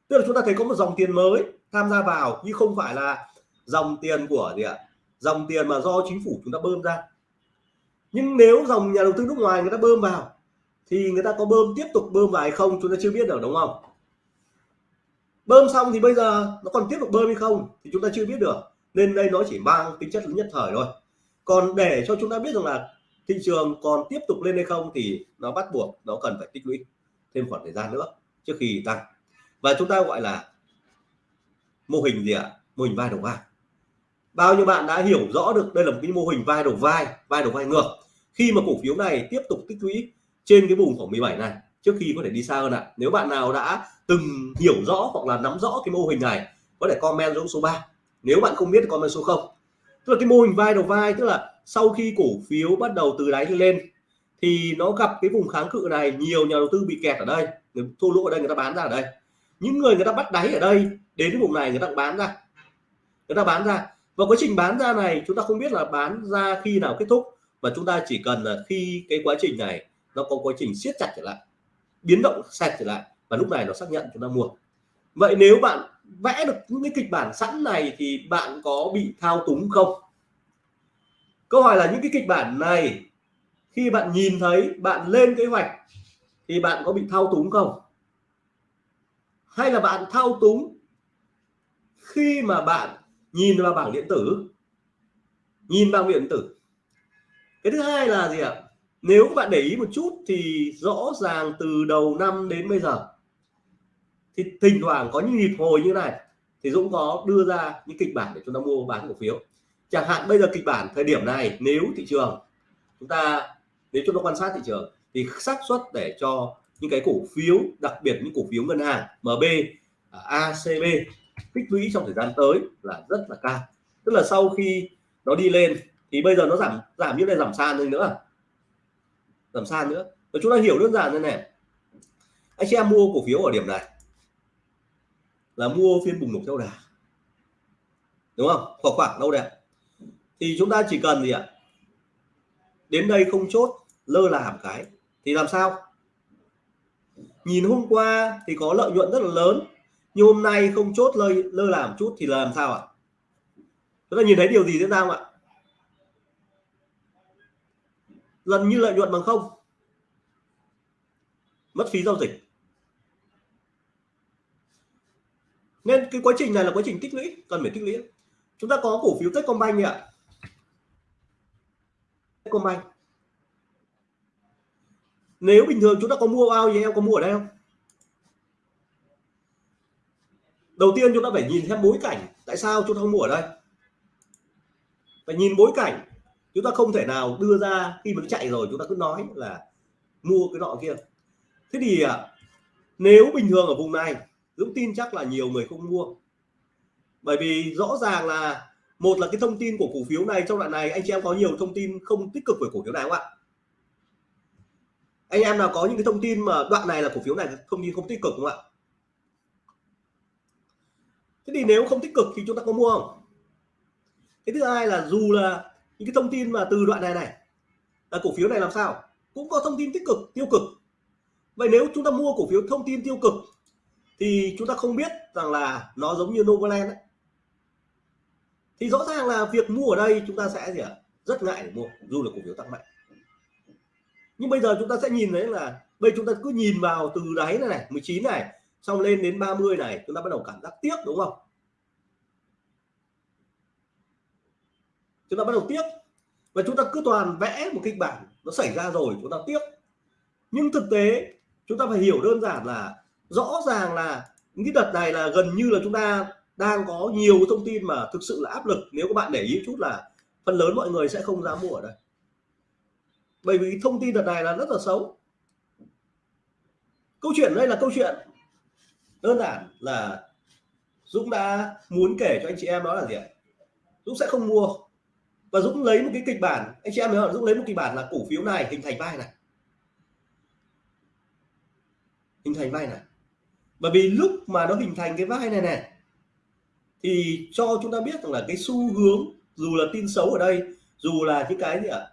Tức là chúng ta thấy có một dòng tiền mới tham gia vào nhưng không phải là dòng tiền của gì ạ? Dòng tiền mà do chính phủ chúng ta bơm ra. Nhưng nếu dòng nhà đầu tư nước ngoài người ta bơm vào, thì người ta có bơm tiếp tục bơm vào hay không chúng ta chưa biết được, đúng không? Bơm xong thì bây giờ nó còn tiếp tục bơm hay không thì chúng ta chưa biết được nên đây nó chỉ mang tính chất nhất thời thôi. Còn để cho chúng ta biết rằng là thị trường còn tiếp tục lên hay không thì nó bắt buộc nó cần phải tích lũy thêm khoảng thời gian nữa trước khi tăng. Và chúng ta gọi là mô hình gì ạ? Mô hình vai đầu vai. Bao nhiêu bạn đã hiểu rõ được đây là một cái mô hình vai đầu vai vai đầu vai ngược. Khi mà cổ phiếu này tiếp tục tích lũy trên cái vùng khoảng 17 này, trước khi có thể đi xa hơn ạ. Nếu bạn nào đã từng hiểu rõ hoặc là nắm rõ cái mô hình này, có thể comment xuống số 3 nếu bạn không biết comment số 0 tức là cái mô hình vai đầu vai, tức là sau khi cổ phiếu bắt đầu từ đáy lên, thì nó gặp cái vùng kháng cự này, nhiều nhà đầu tư bị kẹt ở đây. Người thua lỗ ở đây, người ta bán ra ở đây. Những người người ta bắt đáy ở đây, đến cái vùng này người ta bán ra. Người ta bán ra. Và quá trình bán ra này, chúng ta không biết là bán ra khi nào kết thúc. Và chúng ta chỉ cần là khi cái quá trình này nó có quá trình siết chặt trở lại, biến động sạch trở lại, và lúc này nó xác nhận chúng ta mua. Vậy nếu bạn vẽ được những cái kịch bản sẵn này thì bạn có bị thao túng không? Câu hỏi là những cái kịch bản này, khi bạn nhìn thấy, bạn lên kế hoạch thì bạn có bị thao túng không? Hay là bạn thao túng khi mà bạn nhìn vào bảng điện tử? Nhìn vào điện tử. Cái thứ hai là gì ạ? Nếu các bạn để ý một chút thì rõ ràng từ đầu năm đến bây giờ thì thỉnh thoảng có những nhịp hồi như này, thì Dũng có đưa ra những kịch bản để chúng ta mua bán cổ phiếu. Chẳng hạn bây giờ kịch bản thời điểm này, nếu thị trường, chúng ta, nếu chúng ta quan sát thị trường, thì xác suất để cho những cái cổ phiếu, đặc biệt những cổ phiếu ngân hàng MB à, ACB tích lũy trong thời gian tới là rất là cao. Tức là sau khi nó đi lên, thì bây giờ nó giảm giảm như này, giảm sàn lên nữa. Giảm sàn nữa. Và chúng ta hiểu đơn giản như này. Anh chị em mua cổ phiếu ở điểm này là mua phiên bùng nổ theo đà. Đúng không? Khoảng khoảng đâu đẹp thì chúng ta chỉ cần gì ạ? Đến đây không chốt, lơ là một cái. Thì làm sao? Nhìn hôm qua thì có lợi nhuận rất là lớn, nhưng hôm nay không chốt, lơ lơ làm chút thì là làm sao ạ? Chúng ta nhìn thấy điều gì diễn ra không ạ? Gần như lợi nhuận bằng không. Mất phí giao dịch. Nên cái quá trình này là quá trình tích lũy, cần phải tích lũy. Chúng ta có cổ phiếu Techcombank ạ. Techcombank. Nếu bình thường chúng ta có mua bao thì em có mua ở đây không? Đầu tiên chúng ta phải nhìn xem bối cảnh tại sao chúng ta không mua ở đây. Phải nhìn bối cảnh. Chúng ta không thể nào đưa ra khi mà nó chạy rồi, chúng ta cứ nói là mua cái nọ kia. Thế thì à, nếu bình thường ở vùng này Dũng tin chắc là nhiều người không mua. Bởi vì rõ ràng là một là cái thông tin của cổ phiếu này, trong đoạn này anh chị em có nhiều thông tin không tích cực về cổ phiếu này không ạ? Anh em nào có những cái thông tin mà đoạn này là cổ phiếu này thông tin không tích cực không ạ? Thế thì nếu không tích cực thì chúng ta có mua không? Cái thứ hai là dù là những cái thông tin mà từ đoạn này này, là cổ phiếu này làm sao? Cũng có thông tin tích cực, tiêu cực. Vậy nếu chúng ta mua cổ phiếu thông tin tiêu cực thì chúng ta không biết rằng là nó giống như Novaland ấy. thì rõ ràng là việc mua ở đây chúng ta sẽ gì ạ? Rất ngại để mua, dù là cổ phiếu tăng mạnh. Nhưng bây giờ chúng ta sẽ nhìn thấy là bây chúng ta cứ nhìn vào từ đáy này này 19 này, xong lên đến 30 này, chúng ta bắt đầu cảm giác tiếc, đúng không? Chúng ta bắt đầu tiếc. Và chúng ta cứ toàn vẽ một kịch bản, nó xảy ra rồi, chúng ta tiếc. Nhưng thực tế, chúng ta phải hiểu đơn giản là rõ ràng là những cái đợt này là gần như là chúng ta đang có nhiều thông tin mà thực sự là áp lực. Nếu các bạn để ý chút là phần lớn mọi người sẽ không dám mua ở đây. Bởi vì thông tin đợt này là rất là xấu. Câu chuyện đây là câu chuyện đơn giản là Dũng đã muốn kể cho anh chị em đó là gì ạ? Dũng sẽ không mua. Và Dũng lấy một cái kịch bản, anh chị em nhớ Dũng lấy một kịch bản là cổ phiếu này hình thành vai này. Hình thành vai này bởi vì lúc mà nó hình thành cái vai này này, thì cho chúng ta biết rằng là cái xu hướng, dù là tin xấu ở đây, dù là những cái gì ạ?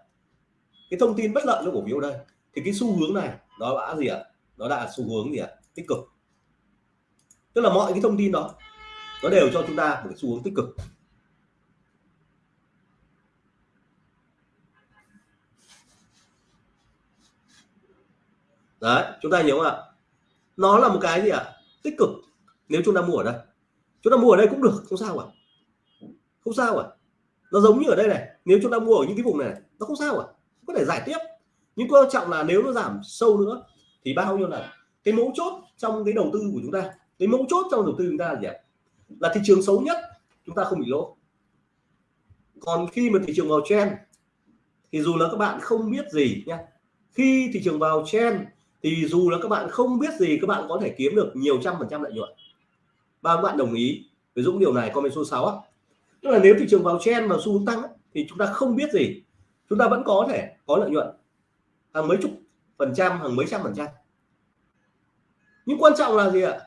Cái thông tin bất lợi cho cổ phiếu đây, thì cái xu hướng này nó đã gì ạ? Nó đã xu hướng gì ạ? Tích cực. Tức là mọi cái thông tin đó, nó đều cho chúng ta một cái xu hướng tích cực. Đấy, chúng ta nhớ không ạ? Nó là một cái gì ạ? Tích cực. Nếu chúng ta mua ở đây. Chúng ta mua ở đây cũng được không sao à không sao à nó giống như ở đây này. Nếu chúng ta mua ở những cái vùng này, nó không sao à có thể giải tiếp. Nhưng quan trọng là nếu nó giảm sâu nữa thì bao nhiêu là cái mấu chốt trong cái đầu tư của chúng ta? Cái mấu chốt trong đầu tư chúng ta là gì ạ? Là thị trường xấu nhất chúng ta không bị lỗ. Còn khi mà thị trường vào trend thì dù là các bạn không biết gì nha khi thị trường vào trend thì dù là các bạn không biết gì, các bạn có thể kiếm được nhiều trăm phần trăm lợi nhuận. Và các bạn đồng ý với Dũng điều này, comment số 6 á. Tức là nếu thị trường vào chen và xu hướng tăng thì chúng ta không biết gì. Chúng ta vẫn có thể có lợi nhuận. Hàng mấy chục phần trăm, hàng mấy trăm phần trăm. Nhưng quan trọng là gì ạ?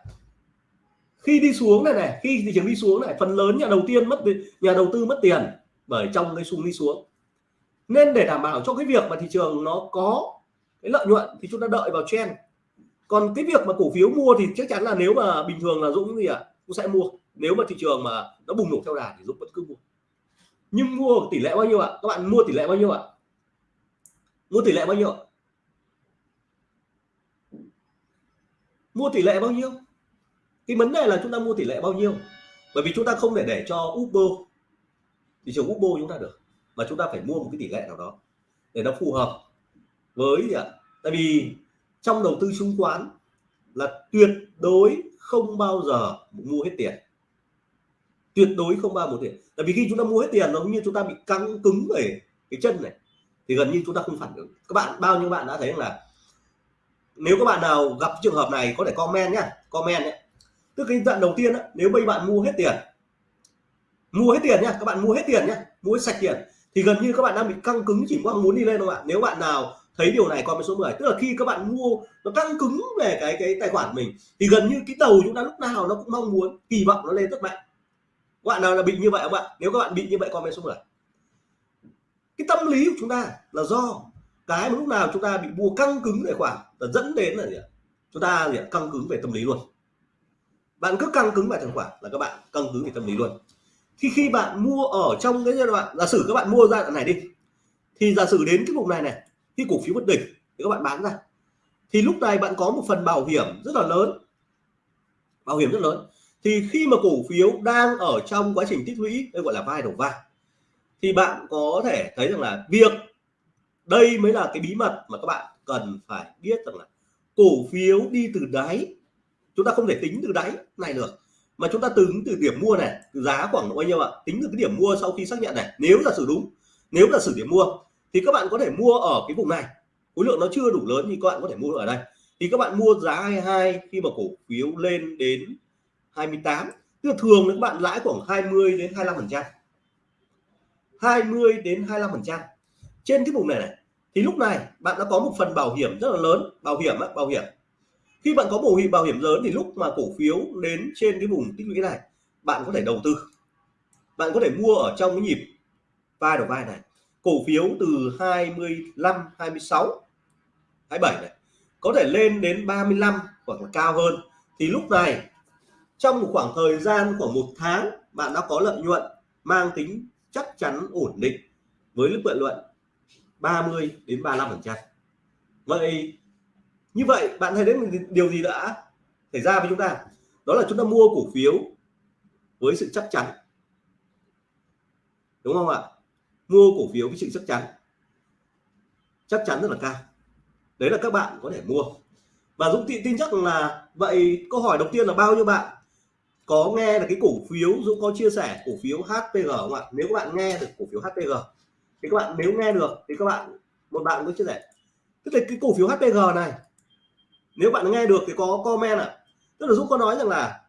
Khi đi xuống này này, khi thị trường đi xuống này, phần lớn nhà đầu tiên mất nhà đầu tư mất tiền bởi trong cái xung đi xuống. Nên để đảm bảo cho cái việc mà thị trường nó có cái lợi nhuận thì chúng ta đợi vào trend. Còn cái việc mà cổ phiếu mua thì chắc chắn là nếu mà bình thường là dũng gì ạ à, cũng sẽ mua. Nếu mà thị trường mà nó bùng nổ theo đà thì dũng vẫn cứ mua. Nhưng mua tỷ lệ bao nhiêu ạ? Các bạn mua tỷ lệ bao nhiêu ạ? Mua tỷ lệ bao nhiêu? Mua tỷ lệ bao nhiêu? Cái vấn đề là chúng ta mua tỷ lệ bao nhiêu? Bởi vì chúng ta không thể để cho Uber thị trường Uber chúng ta được mà chúng ta phải mua một cái tỷ lệ nào đó để nó phù hợp với gì ạ tại vì trong đầu tư chứng khoán là tuyệt đối không bao giờ mua hết tiền. Tuyệt đối không bao một tiền. Tại vì khi chúng ta mua hết tiền nó như chúng ta bị căng cứng về cái chân này thì gần như chúng ta không phản ứng. Các bạn bao nhiêu bạn đã thấy là nếu các bạn nào gặp trường hợp này có thể comment nhá comment nhé tức cái đoạn đầu tiên đó, nếu bây bạn mua hết tiền mua hết tiền nhá các bạn mua hết tiền nhá mua hết sạch tiền thì gần như các bạn đang bị căng cứng chỉ mong muốn đi lên không ạ. Nếu bạn nào thấy điều này comment số 10 tức là khi các bạn mua, nó căng cứng về cái cái tài khoản mình, thì gần như cái đầu chúng ta lúc nào nó cũng mong muốn, kỳ vọng nó lên rất mạnh. Các bạn nào là bị như vậy không ạ? Nếu các bạn bị như vậy comment số 10 cái tâm lý của chúng ta là do cái mà lúc nào chúng ta bị mua căng cứng tài khoản là dẫn đến là gì ạ? Chúng ta gì ạ? căng cứng về tâm lý luôn. Bạn cứ căng cứng về tài khoản là các bạn căng cứng về tâm lý luôn. Khi khi bạn mua ở trong cái giai đoạn, giả sử các bạn mua giai đoạn này đi, thì giả sử đến cái vùng này này khi cổ phiếu bất đỉnh thì các bạn bán ra. Thì lúc này bạn có một phần bảo hiểm rất là lớn. Bảo hiểm rất lớn. Thì khi mà cổ phiếu đang ở trong quá trình tích lũy, đây gọi là vai đầu vai, thì bạn có thể thấy rằng là việc đây mới là cái bí mật mà các bạn cần phải biết rằng là cổ phiếu đi từ đáy, chúng ta không thể tính từ đáy này được, mà chúng ta tính từ điểm mua này từ giá khoảng bao nhiêu ạ? Tính từ cái điểm mua sau khi xác nhận này, nếu là sử đúng, nếu là sử điểm mua thì các bạn có thể mua ở cái vùng này. Khối lượng nó chưa đủ lớn thì các bạn có thể mua ở đây. Thì các bạn mua giá 22 khi mà cổ phiếu lên đến 28 tức là thường các bạn lãi khoảng 20 đến 25 phần trăm. 20 đến 25 phần trăm. Trên cái vùng này này thì lúc này bạn đã có một phần bảo hiểm rất là lớn. Bảo hiểm á, bảo hiểm. Khi bạn có bảo hiểm bảo hiểm lớn thì lúc mà cổ phiếu đến trên cái vùng tích lũy này bạn có thể đầu tư. Bạn có thể mua ở trong cái nhịp vai đầu vai này cổ phiếu từ 25 26 27 này, có thể lên đến 35 hoặc là cao hơn. Thì lúc này, trong một khoảng thời gian khoảng một tháng, bạn đã có lợi nhuận, mang tính chắc chắn ổn định với lợi nhuận 30 đến 35 phần trăm. Vậy như vậy, bạn thấy đến điều gì đã xảy ra với chúng ta? Đó là chúng ta mua cổ phiếu với sự chắc chắn. Đúng không ạ? Mua cổ phiếu với sự chắc chắn. Chắc chắn rất là cao. Đấy là các bạn có thể mua. Và Dũng tin, tin chắc là vậy câu hỏi đầu tiên là bao nhiêu bạn có nghe là cái cổ phiếu? Dũng có chia sẻ cổ phiếu HPG không ạ? Nếu các bạn nghe được cổ phiếu HPG thì các bạn nếu nghe được thì các bạn một bạn có chia sẻ. Tức là cái cổ phiếu HPG này nếu bạn nghe được thì có comment ạ. À. tức là Dũng có nói rằng là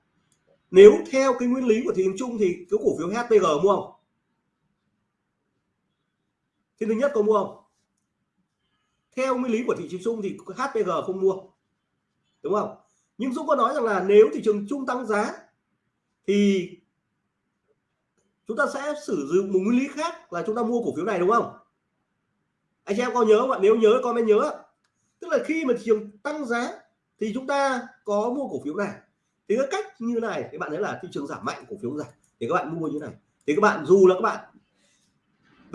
nếu theo cái nguyên lý của thị trường chung thì cái cổ phiếu HPG mua không? Phiên thứ nhất có mua. Không theo nguyên lý của thị trường chung thì HPG không mua. Đúng không? Nhưng Dũng có nói rằng là nếu thị trường chung tăng giá thì chúng ta sẽ sử dụng một nguyên lý khác là chúng ta mua cổ phiếu này, đúng không? Anh chị em có nhớ không ạ? Nếu nhớ, comment nhớ tức là khi mà thị trường tăng giá thì chúng ta có mua cổ phiếu này. Thì cái cách như này, các bạn thấy là thị trường giảm mạnh, cổ phiếu giảm. Thì các bạn mua như này. Thì các bạn, dù là các bạn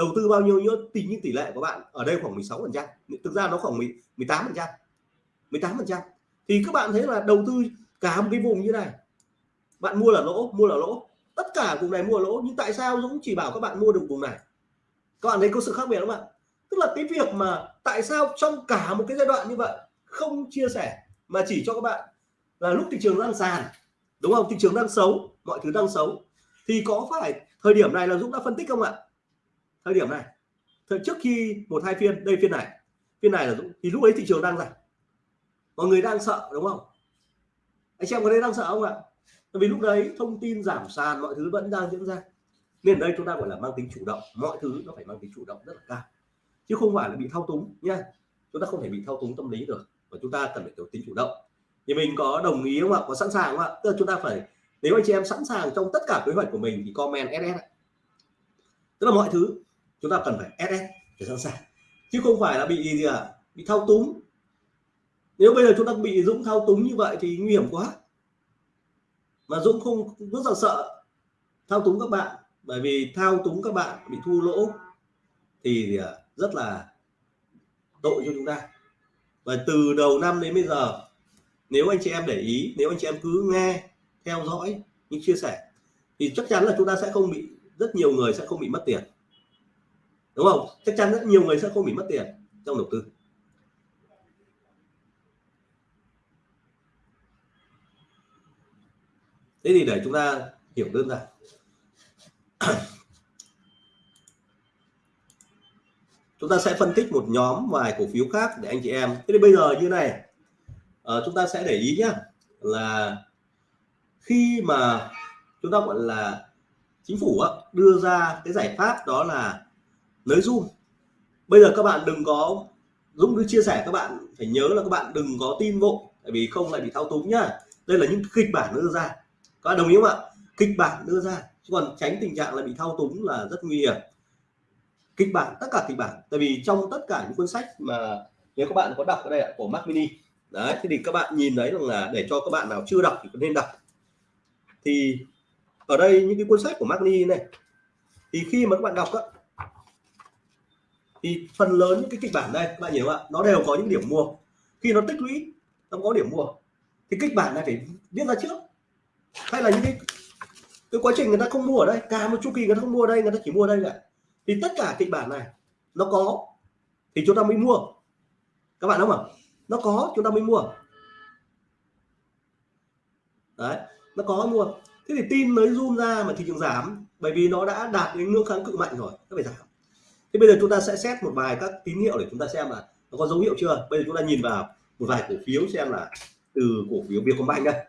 đầu tư bao nhiêu nữa tính những tỷ lệ của bạn ở đây khoảng 16 phần trăm. Thực ra nó khoảng 18 phần trăm. 18 phần trăm. Thì các bạn thấy là đầu tư cả một cái vùng như này. Bạn mua là lỗ, mua là lỗ. Tất cả vùng này mua là lỗ, nhưng tại sao Dũng chỉ bảo các bạn mua được vùng này? Các bạn thấy có sự khác biệt không ạ? Tức là cái việc mà tại sao trong cả một cái giai đoạn như vậy không chia sẻ, mà chỉ cho các bạn là lúc thị trường đang sàn, đúng không? Thị trường đang xấu, mọi thứ đang xấu. Thì có phải thời điểm này là Dũng đã phân tích không ạ? Thời điểm này, thời trước khi một hai phiên, đây phiên này phiên này là thì lúc ấy thị trường đang giảm mọi người đang sợ, đúng không? Anh xem có đây đang sợ không ạ? Tại vì lúc đấy thông tin giảm sàn, mọi thứ vẫn đang diễn ra. Nên đây chúng ta gọi là mang tính chủ động, mọi thứ nó phải mang tính chủ động rất là cao. Chứ không phải là bị thao túng nha chúng ta không thể bị thao túng tâm lý được và chúng ta cần phải có tính chủ động. Thì mình có đồng ý không ạ? Có sẵn sàng không ạ? Tức là chúng ta phải, nếu anh chị em sẵn sàng trong tất cả kế hoạch của mình thì comment ss tức là mọi thứ chúng ta cần phải ss để sẵn sàng. Chứ không phải là bị gì à bị thao túng. Nếu bây giờ chúng ta bị dũng thao túng như vậy thì nguy hiểm quá. Mà dũng không, rất là sợ thao túng các bạn. Bởi vì thao túng các bạn bị thua lỗ thì rất là tội cho chúng ta. Và từ đầu năm đến bây giờ, nếu anh chị em để ý, nếu anh chị em cứ nghe, theo dõi, những chia sẻ, thì chắc chắn là chúng ta sẽ không bị, rất nhiều người sẽ không bị mất tiền đúng không? Chắc chắn rất nhiều người sẽ không bị mất tiền trong đầu tư. Thế thì để chúng ta hiểu đơn giản. Chúng ta sẽ phân tích một nhóm vài cổ phiếu khác để anh chị em. Thế thì bây giờ như này. À, chúng ta sẽ để ý nhá là khi mà chúng ta gọi là chính phủ á, đưa ra cái giải pháp đó là lưới zoom bây giờ các bạn đừng có Dũng cứ chia sẻ, các bạn phải nhớ là các bạn đừng có tin vội, tại vì không lại bị thao túng nhá. Đây là những kịch bản đưa ra. Các bạn đồng ý không ạ? Kịch bản đưa ra. Chứ còn tránh tình trạng là bị thao túng là rất nguy hiểm. Kịch bản, tất cả kịch bản. Tại vì trong tất cả những cuốn sách mà nếu các bạn có đọc ở đây ạ, của Mac Mini, đấy, thì các bạn nhìn thấy rằng là để cho các bạn nào chưa đọc thì nên đọc. Thì ở đây những cái cuốn sách của Mac Mini này, thì khi mà các bạn đọc á thì phần lớn những cái kịch bản đây các bạn hiểu không ạ? Nó đều có những điểm mua. Khi nó tích lũy, nó có điểm mua. Thì kịch bản này phải viết ra trước. Hay là những cái cái quá trình người ta không mua ở đây, cả một chu kỳ người ta không mua ở đây, người ta chỉ mua ở đây vậy thì tất cả kịch bản này, nó có, thì chúng ta mới mua. Các bạn đúng không ạ? Nó có, chúng ta mới mua. Đấy, nó có mua. Thế thì tin mới zoom ra mà thị trường giảm, bởi vì nó đã đạt đến ngưỡng kháng cự mạnh rồi, nó phải giảm thế bây giờ chúng ta sẽ xét một vài các tín hiệu để chúng ta xem là nó có dấu hiệu chưa? Bây giờ chúng ta nhìn vào một vài cổ phiếu xem là từ cổ phiếu Vietcombank đây.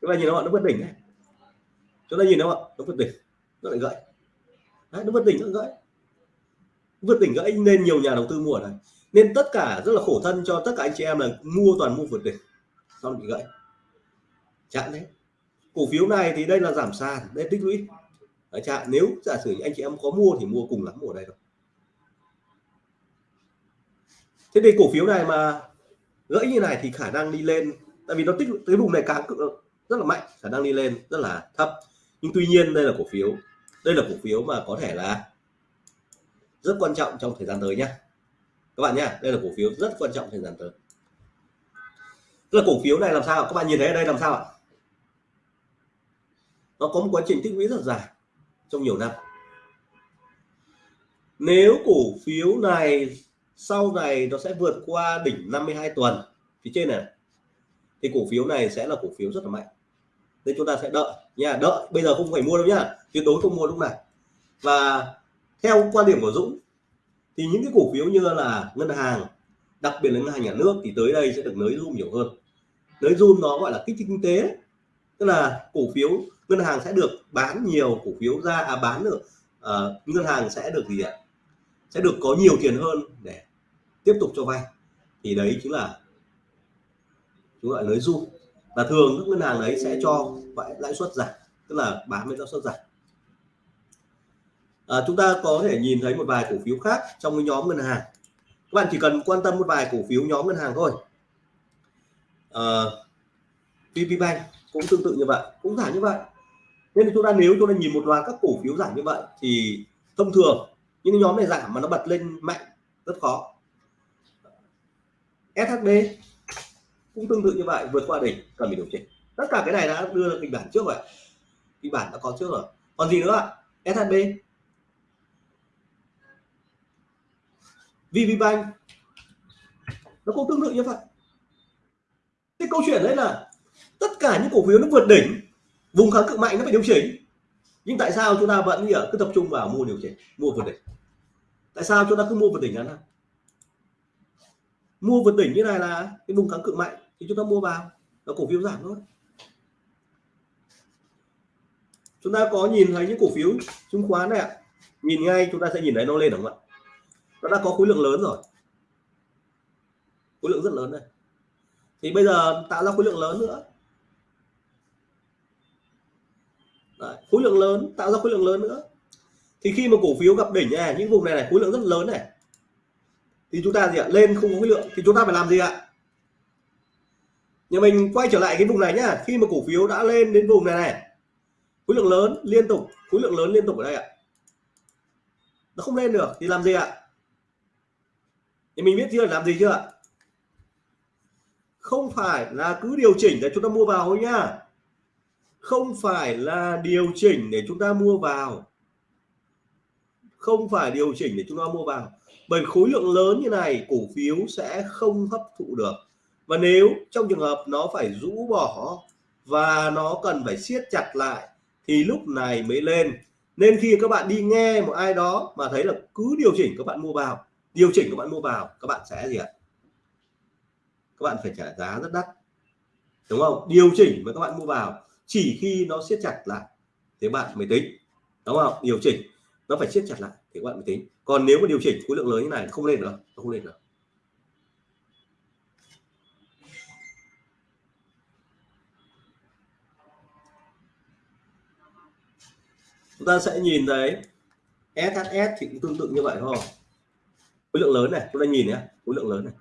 Chúng ta nhìn nó nó vượt đỉnh này chúng ta nhìn nó nó vượt đỉnh nó lại gãy đấy, nó vượt đỉnh nó gãy vượt đỉnh gãy nên nhiều nhà đầu tư mua này nên tất cả rất là khổ thân cho tất cả anh chị em là mua toàn mua vượt đỉnh xong bị gãy chặn đấy. Cổ phiếu này thì đây là giảm sàn đây tích lũy. Đấy, chặn nếu giả sử anh chị em có mua thì mua cùng lắm ở đây thôi. Thế thì cổ phiếu này mà gãy như này thì khả năng đi lên, tại vì nó tích cái vùng này càng rất là mạnh, khả năng đi lên rất là thấp. Nhưng tuy nhiên đây là cổ phiếu, đây là cổ phiếu mà có thể là rất quan trọng trong thời gian tới nhé các bạn nhé đây là cổ phiếu rất quan trọng thời gian tới. Tức là cổ phiếu này làm sao? Các bạn nhìn thấy ở đây làm sao ạ? Nó có một quá trình tích lũy rất dài trong nhiều năm. Nếu cổ phiếu này sau này nó sẽ vượt qua đỉnh 52 tuần. Phía trên này thì cổ phiếu này sẽ là cổ phiếu rất là mạnh. Nên chúng ta sẽ đợi. Nha đợi. Bây giờ không phải mua đâu nhá tuyệt đối không mua lúc này. Và theo quan điểm của Dũng thì những cái cổ phiếu như là ngân hàng đặc biệt là ngân hàng nhà nước thì tới đây sẽ được nới zoom nhiều hơn. Nới zoom nó gọi là kích thích kinh tế. Tức là cổ phiếu ngân hàng sẽ được bán nhiều cổ phiếu ra à bán được à, ờ, ngân hàng sẽ được gì ạ? Sẽ được có nhiều tiền hơn để tiếp tục cho vay. Thì đấy chính là chúng gọi nới du và thường các ngân hàng đấy sẽ cho lãi suất giảm tức là bán với lãi suất giảm. À, chúng ta có thể nhìn thấy một vài cổ phiếu khác trong cái nhóm ngân hàng. Các bạn chỉ cần quan tâm một vài cổ phiếu nhóm ngân hàng thôi. À, VPBank cũng tương tự như vậy cũng giảm như vậy. Nên chúng ta nếu chúng ta nhìn một loạt các cổ phiếu giảm như vậy thì thông thường những nhóm này giảm mà nó bật lên mạnh rất khó. SHB cũng tương tự như vậy, vượt qua đỉnh, cần phải điều chỉnh. Tất cả cái này đã đưa ra kịch bản trước rồi. Kịch bản đã có trước rồi. Còn gì nữa ạ? SHB VPBank nó cũng tương tự như vậy. Cái câu chuyện đấy là tất cả những cổ phiếu nó vượt đỉnh, vùng kháng cự mạnh nó phải điều chỉnh. Nhưng tại sao chúng ta vẫn cứ tập trung vào mua điều chỉnh, mua vượt đỉnh? Tại sao chúng ta cứ mua vượt đỉnh ngắn hạn mua vượt đỉnh như này là cái vùng kháng cự mạnh thì chúng ta mua vào là cổ phiếu giảm thôi. Chúng ta có nhìn thấy những cổ phiếu chứng khoán này ạ. Nhìn ngay chúng ta sẽ nhìn thấy nó lên đúng không ạ? Nó đã có khối lượng lớn rồi. Khối lượng rất lớn này. thì bây giờ tạo ra khối lượng lớn nữa. Đấy, khối lượng lớn tạo ra khối lượng lớn nữa. Thì khi mà cổ phiếu gặp đỉnh này những vùng này này khối lượng rất lớn này thì chúng ta gì ạ? Lên không có khối lượng, thì chúng ta phải làm gì ạ? Nhà mình quay trở lại cái vùng này nhá. Khi mà cổ phiếu đã lên đến vùng này này, khối lượng lớn liên tục, khối lượng lớn liên tục ở đây ạ. Nó không lên được, thì làm gì ạ? Thì mình biết chưa, làm gì chưa ạ? Không phải là cứ điều chỉnh để chúng ta mua vào thôi nhá. Không phải là điều chỉnh để chúng ta mua vào. Không phải điều chỉnh để chúng ta mua vào bởi khối lượng lớn như này, cổ phiếu sẽ không hấp thụ được. Và nếu trong trường hợp nó phải rũ bỏ và nó cần phải siết chặt lại, thì lúc này mới lên. Nên khi các bạn đi nghe một ai đó mà thấy là cứ điều chỉnh các bạn mua vào, điều chỉnh các bạn mua vào, các bạn sẽ gì ạ? Các bạn phải trả giá rất đắt. Đúng không? Điều chỉnh mà các bạn mua vào, chỉ khi nó siết chặt lại thì bạn mới tính. Đúng không? Điều chỉnh, nó phải siết chặt lại thì các bạn mới tính còn nếu mà điều chỉnh khối lượng lớn như này, không lên được không lên được chúng ta sẽ nhìn thấy SHS thì cũng tương tự như vậy thôi. Khối lượng lớn này, chúng ta nhìn nhé, khối lượng lớn này.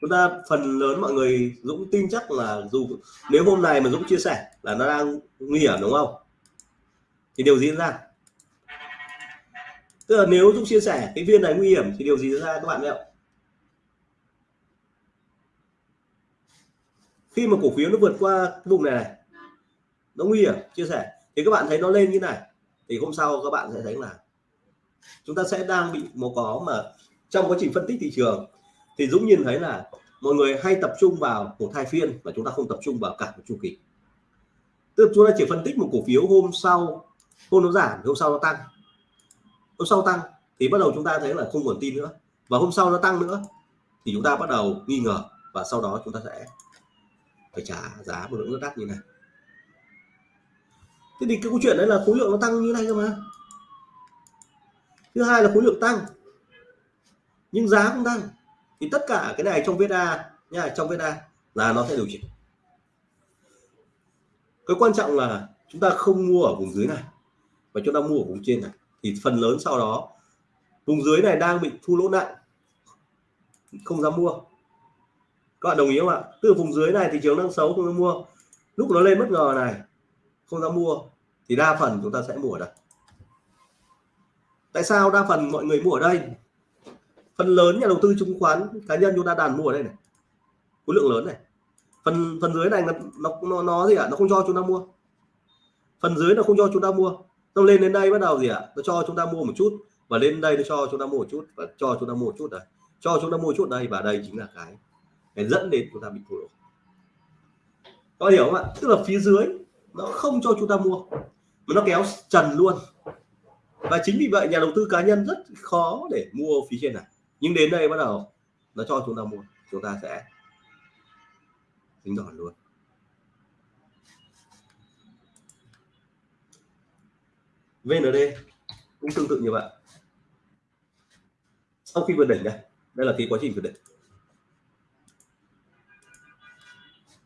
Chúng ta, phần lớn mọi người Dũng tin chắc là dù, nếu hôm nay mà Dũng chia sẻ là nó đang nguy hiểm đúng không? Thì điều diễn ra tức là nếu Dũng chia sẻ cái viên này nguy hiểm thì điều gì diễn ra các bạn ạ? Khi mà cổ phiếu nó vượt qua cái vùng này này, nó nguy hiểm, chia sẻ. Thì các bạn thấy nó lên như này, thì hôm sau các bạn sẽ thấy là chúng ta sẽ đang bị một có mà trong quá trình phân tích thị trường. Thì Dũng nhìn thấy là mọi người hay tập trung vào một hai phiên và chúng ta không tập trung vào cả một chu kỳ. Tức là chúng ta chỉ phân tích một cổ phiếu hôm sau, hôm nó giảm, hôm sau nó tăng hôm sau tăng thì bắt đầu chúng ta thấy là không còn tin nữa. Và hôm sau nó tăng nữa thì chúng ta bắt đầu nghi ngờ và sau đó chúng ta sẽ phải trả giá một lượng rất đắt như này. Thế thì cái câu chuyện đấy là khối lượng nó tăng như này cơ mà. Thứ hai là khối lượng tăng, nhưng giá không tăng. Thì tất cả cái này trong VSA nha, trong VSA là nó sẽ điều chỉnh. Cái quan trọng là chúng ta không mua ở vùng dưới này, và chúng ta mua ở vùng trên này thì phần lớn sau đó, vùng dưới này đang bị thu lỗ nặng, không dám mua. Các bạn đồng ý không ạ? Từ vùng dưới này thị trường đang xấu, không dám mua. Lúc nó lên bất ngờ này, không dám mua, thì đa phần chúng ta sẽ mua ở đây. Tại sao đa phần mọi người mua ở đây? Phần lớn nhà đầu tư chứng khoán cá nhân chúng ta đàn mua ở đây này. Khối lượng lớn này. Phần phần dưới này nó nó nó gì ạ? À? nó không cho chúng ta mua. Phần dưới nó không cho chúng ta mua nó lên đến đây bắt đầu gì ạ? À? nó cho chúng ta mua một chút. Và lên đây nó cho chúng ta mua một chút. Và cho chúng ta mua một chút đây cho chúng ta mua một chút đây và đây chính là cái cái dẫn đến chúng ta bị thua lỗ. Có hiểu không ạ? Tức là phía dưới nó không cho chúng ta mua, mà nó kéo trần luôn. Và chính vì vậy nhà đầu tư cá nhân rất khó để mua phía trên này. Nhưng đến đây bắt đầu nó cho chúng ta mua, chúng ta sẽ tính đòn luôn. VND cũng tương tự như vậy. Sau khi vượt đỉnh đây đây là cái quá trình vượt đỉnh.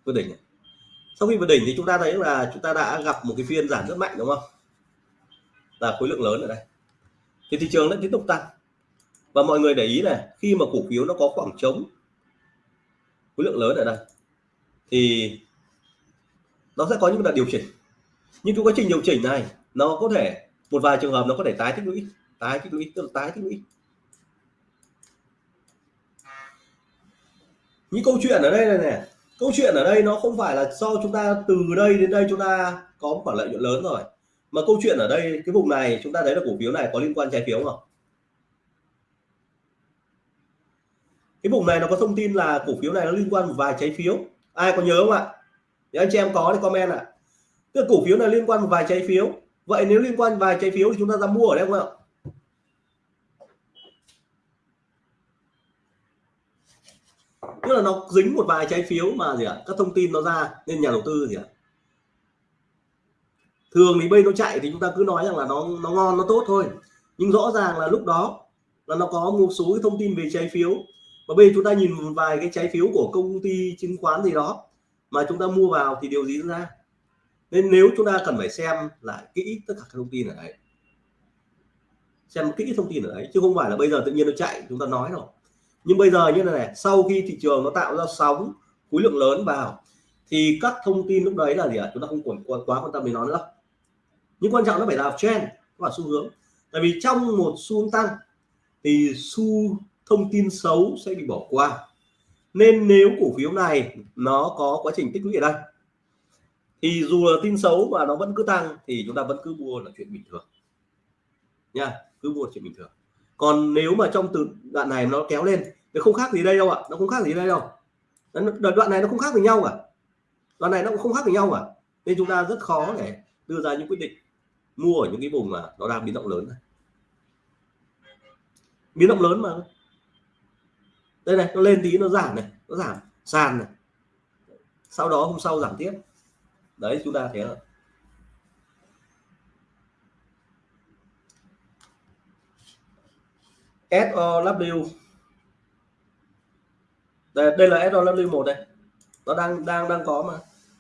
Vượt đỉnh này. sau khi vượt đỉnh thì chúng ta thấy là chúng ta đã gặp một cái phiên giảm rất mạnh, đúng không? Là khối lượng lớn ở đây. Thì thị trường vẫn tiếp tục tăng. Và mọi người để ý này, khi mà cổ phiếu nó có khoảng trống khối lượng lớn ở đây, thì nó sẽ có những đợt điều chỉnh. Nhưng cái quá trình điều chỉnh này, nó có thể một vài trường hợp nó có thể tái tích lũy, tái tích lũy, tức là tái tích lũy. Những câu chuyện ở đây này nè, câu chuyện ở đây nó không phải là do chúng ta từ đây đến đây chúng ta có một khoản lợi nhuận lớn rồi, mà câu chuyện ở đây, cái vùng này chúng ta thấy là cổ phiếu này có liên quan trái phiếu không cái vùng này nó có thông tin là cổ phiếu này nó liên quan một vài trái phiếu. Ai có nhớ không ạ? Thì anh chị em có thì comment ạ. À. tức cổ phiếu này liên quan một vài trái phiếu vậy nếu liên quan vài trái phiếu thì chúng ta ra mua ở đây không ạ? Tức là nó dính một vài trái phiếu mà gì ạ? Các thông tin nó ra nên nhà đầu tư gì ạ? Thường thì bây nó chạy thì chúng ta cứ nói rằng là nó nó ngon, nó tốt thôi. Nhưng rõ ràng là lúc đó là nó có một số cái thông tin về trái phiếu. Và bây giờ chúng ta nhìn một vài cái trái phiếu của công ty chứng khoán gì đó mà chúng ta mua vào thì điều gì ra? Nên nếu chúng ta cần phải xem lại kỹ tất cả các thông tin ở đấy xem kỹ thông tin ở đấy chứ không phải là bây giờ tự nhiên nó chạy chúng ta nói rồi. Nhưng bây giờ như thế này sau khi thị trường nó tạo ra sóng khối lượng lớn vào thì các thông tin lúc đấy là gì ạ? À? chúng ta không còn quá, quá quan tâm đến nó nữa. Nhưng quan trọng nó phải là trend và xu hướng. Tại vì trong một xu hướng tăng thì xu thông tin xấu sẽ bị bỏ qua. Nên nếu cổ phiếu này nó có quá trình tích lũy ở đây thì dù là tin xấu mà nó vẫn cứ tăng thì chúng ta vẫn cứ mua là chuyện bình thường. Nha, cứ mua chuyện bình thường. Còn nếu mà trong từ đoạn này nó kéo lên nó không khác gì đây đâu ạ, nó không khác gì đây đâu. Đoạn này nó không khác với nhau cả. Đoạn này nó cũng không khác với nhau cả. Nên chúng ta rất khó để đưa ra những quyết định mua ở những cái vùng mà nó đang biến động lớn này. Biến động lớn mà. Đây này, nó lên tí, nó giảm này, nó giảm sàn này. Sau đó hôm sau giảm tiếp đấy chúng ta thấy rồi SOW đây, đây là SOW1 đây. Nó đang đang đang có mà.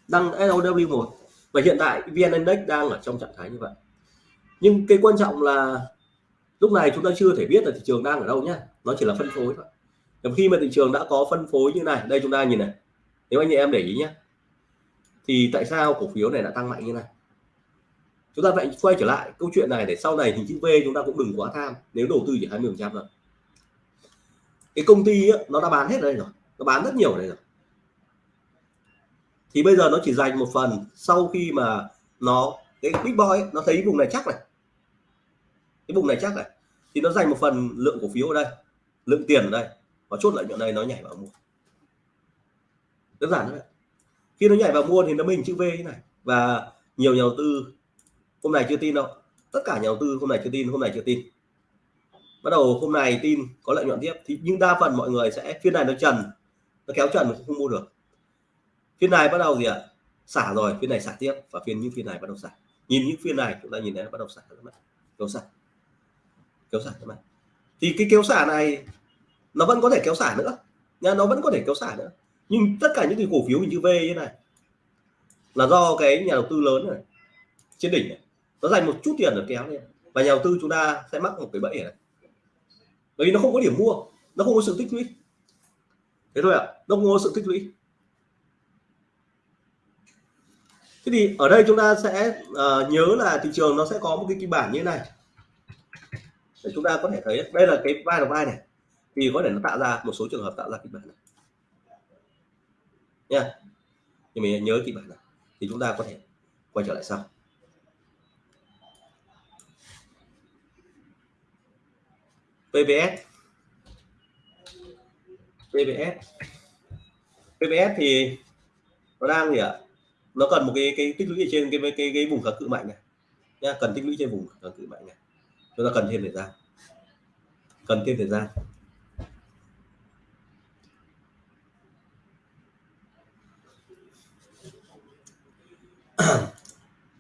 Đang SOW1 và hiện tại VN Index đang ở trong trạng thái như vậy. Nhưng cái quan trọng là lúc này chúng ta chưa thể biết là thị trường đang ở đâu nhá. Nó chỉ là phân phối thôi. Còn khi mà thị trường đã có phân phối như này đây chúng ta nhìn này. Nếu anh chị em để ý nhé thì tại sao cổ phiếu này đã tăng mạnh như này? Chúng ta vậy quay trở lại câu chuyện này để sau này hình chữ V chúng ta cũng đừng quá tham. Nếu đầu tư chỉ 20 phần trăm rồi cái công ty ấy, nó đã bán hết đây rồi. Nó bán rất nhiều đây rồi. Thì bây giờ nó chỉ dành một phần sau khi mà nó cái big boy ấy, nó thấy vùng này chắc này. Cái vùng này chắc này. Thì nó dành một phần lượng cổ phiếu ở đây lượng tiền ở đây. Và chốt lợi nhuận đây nó nhảy vào mua. Đơn giản thôi khi nó nhảy vào mua thì nó mình chữ V như này. Và nhiều nhà đầu tư, hôm nay chưa tin đâu. Tất cả nhà đầu tư hôm nay chưa tin, hôm nay chưa tin. Bắt đầu hôm nay tin, có lợi nhuận tiếp. Thì nhưng đa phần mọi người sẽ, phiên này nó trần, nó kéo trần không mua được. Phiên này bắt đầu gì ạ? Xả rồi, phiên này xả tiếp. Và phiên những phiên này bắt đầu xả. Nhìn những phiên này, chúng ta nhìn thấy bắt đầu xả các bạn kéo xả. Kéo xả các bạn thì cái kéo xả này, nó vẫn có thể kéo xả nữa. Nha, nó vẫn có thể kéo xả nữa nhưng tất cả những cái cổ phiếu hình chữ V như này là do cái nhà đầu tư lớn này trên đỉnh này nó dành một chút tiền để kéo lên. Và nhà đầu tư chúng ta sẽ mắc một cái bẫy này. Bởi vì nó không có điểm mua nó không có sự tích lũy. Thế thôi ạ à, nó không có sự tích lũy. Thế thì ở đây chúng ta sẽ uh, nhớ là thị trường nó sẽ có một cái kịch bản như thế này. Để chúng ta có thể thấy đây là cái vai đầu vai này. Thì có thể nó tạo ra một số trường hợp tạo ra kịch bản này nha nhưng mình nhớ kịch bản này thì chúng ta có thể quay trở lại sau. PVS PVS PVS thì nó đang gì ạ? Nó cần một cái cái tích lũy ở trên cái cái cái, cái vùng kháng cự mạnh này. Nha cần tích lũy trên vùng kháng cự mạnh này. Chúng ta cần thêm thời gian. Cần thêm thời gian.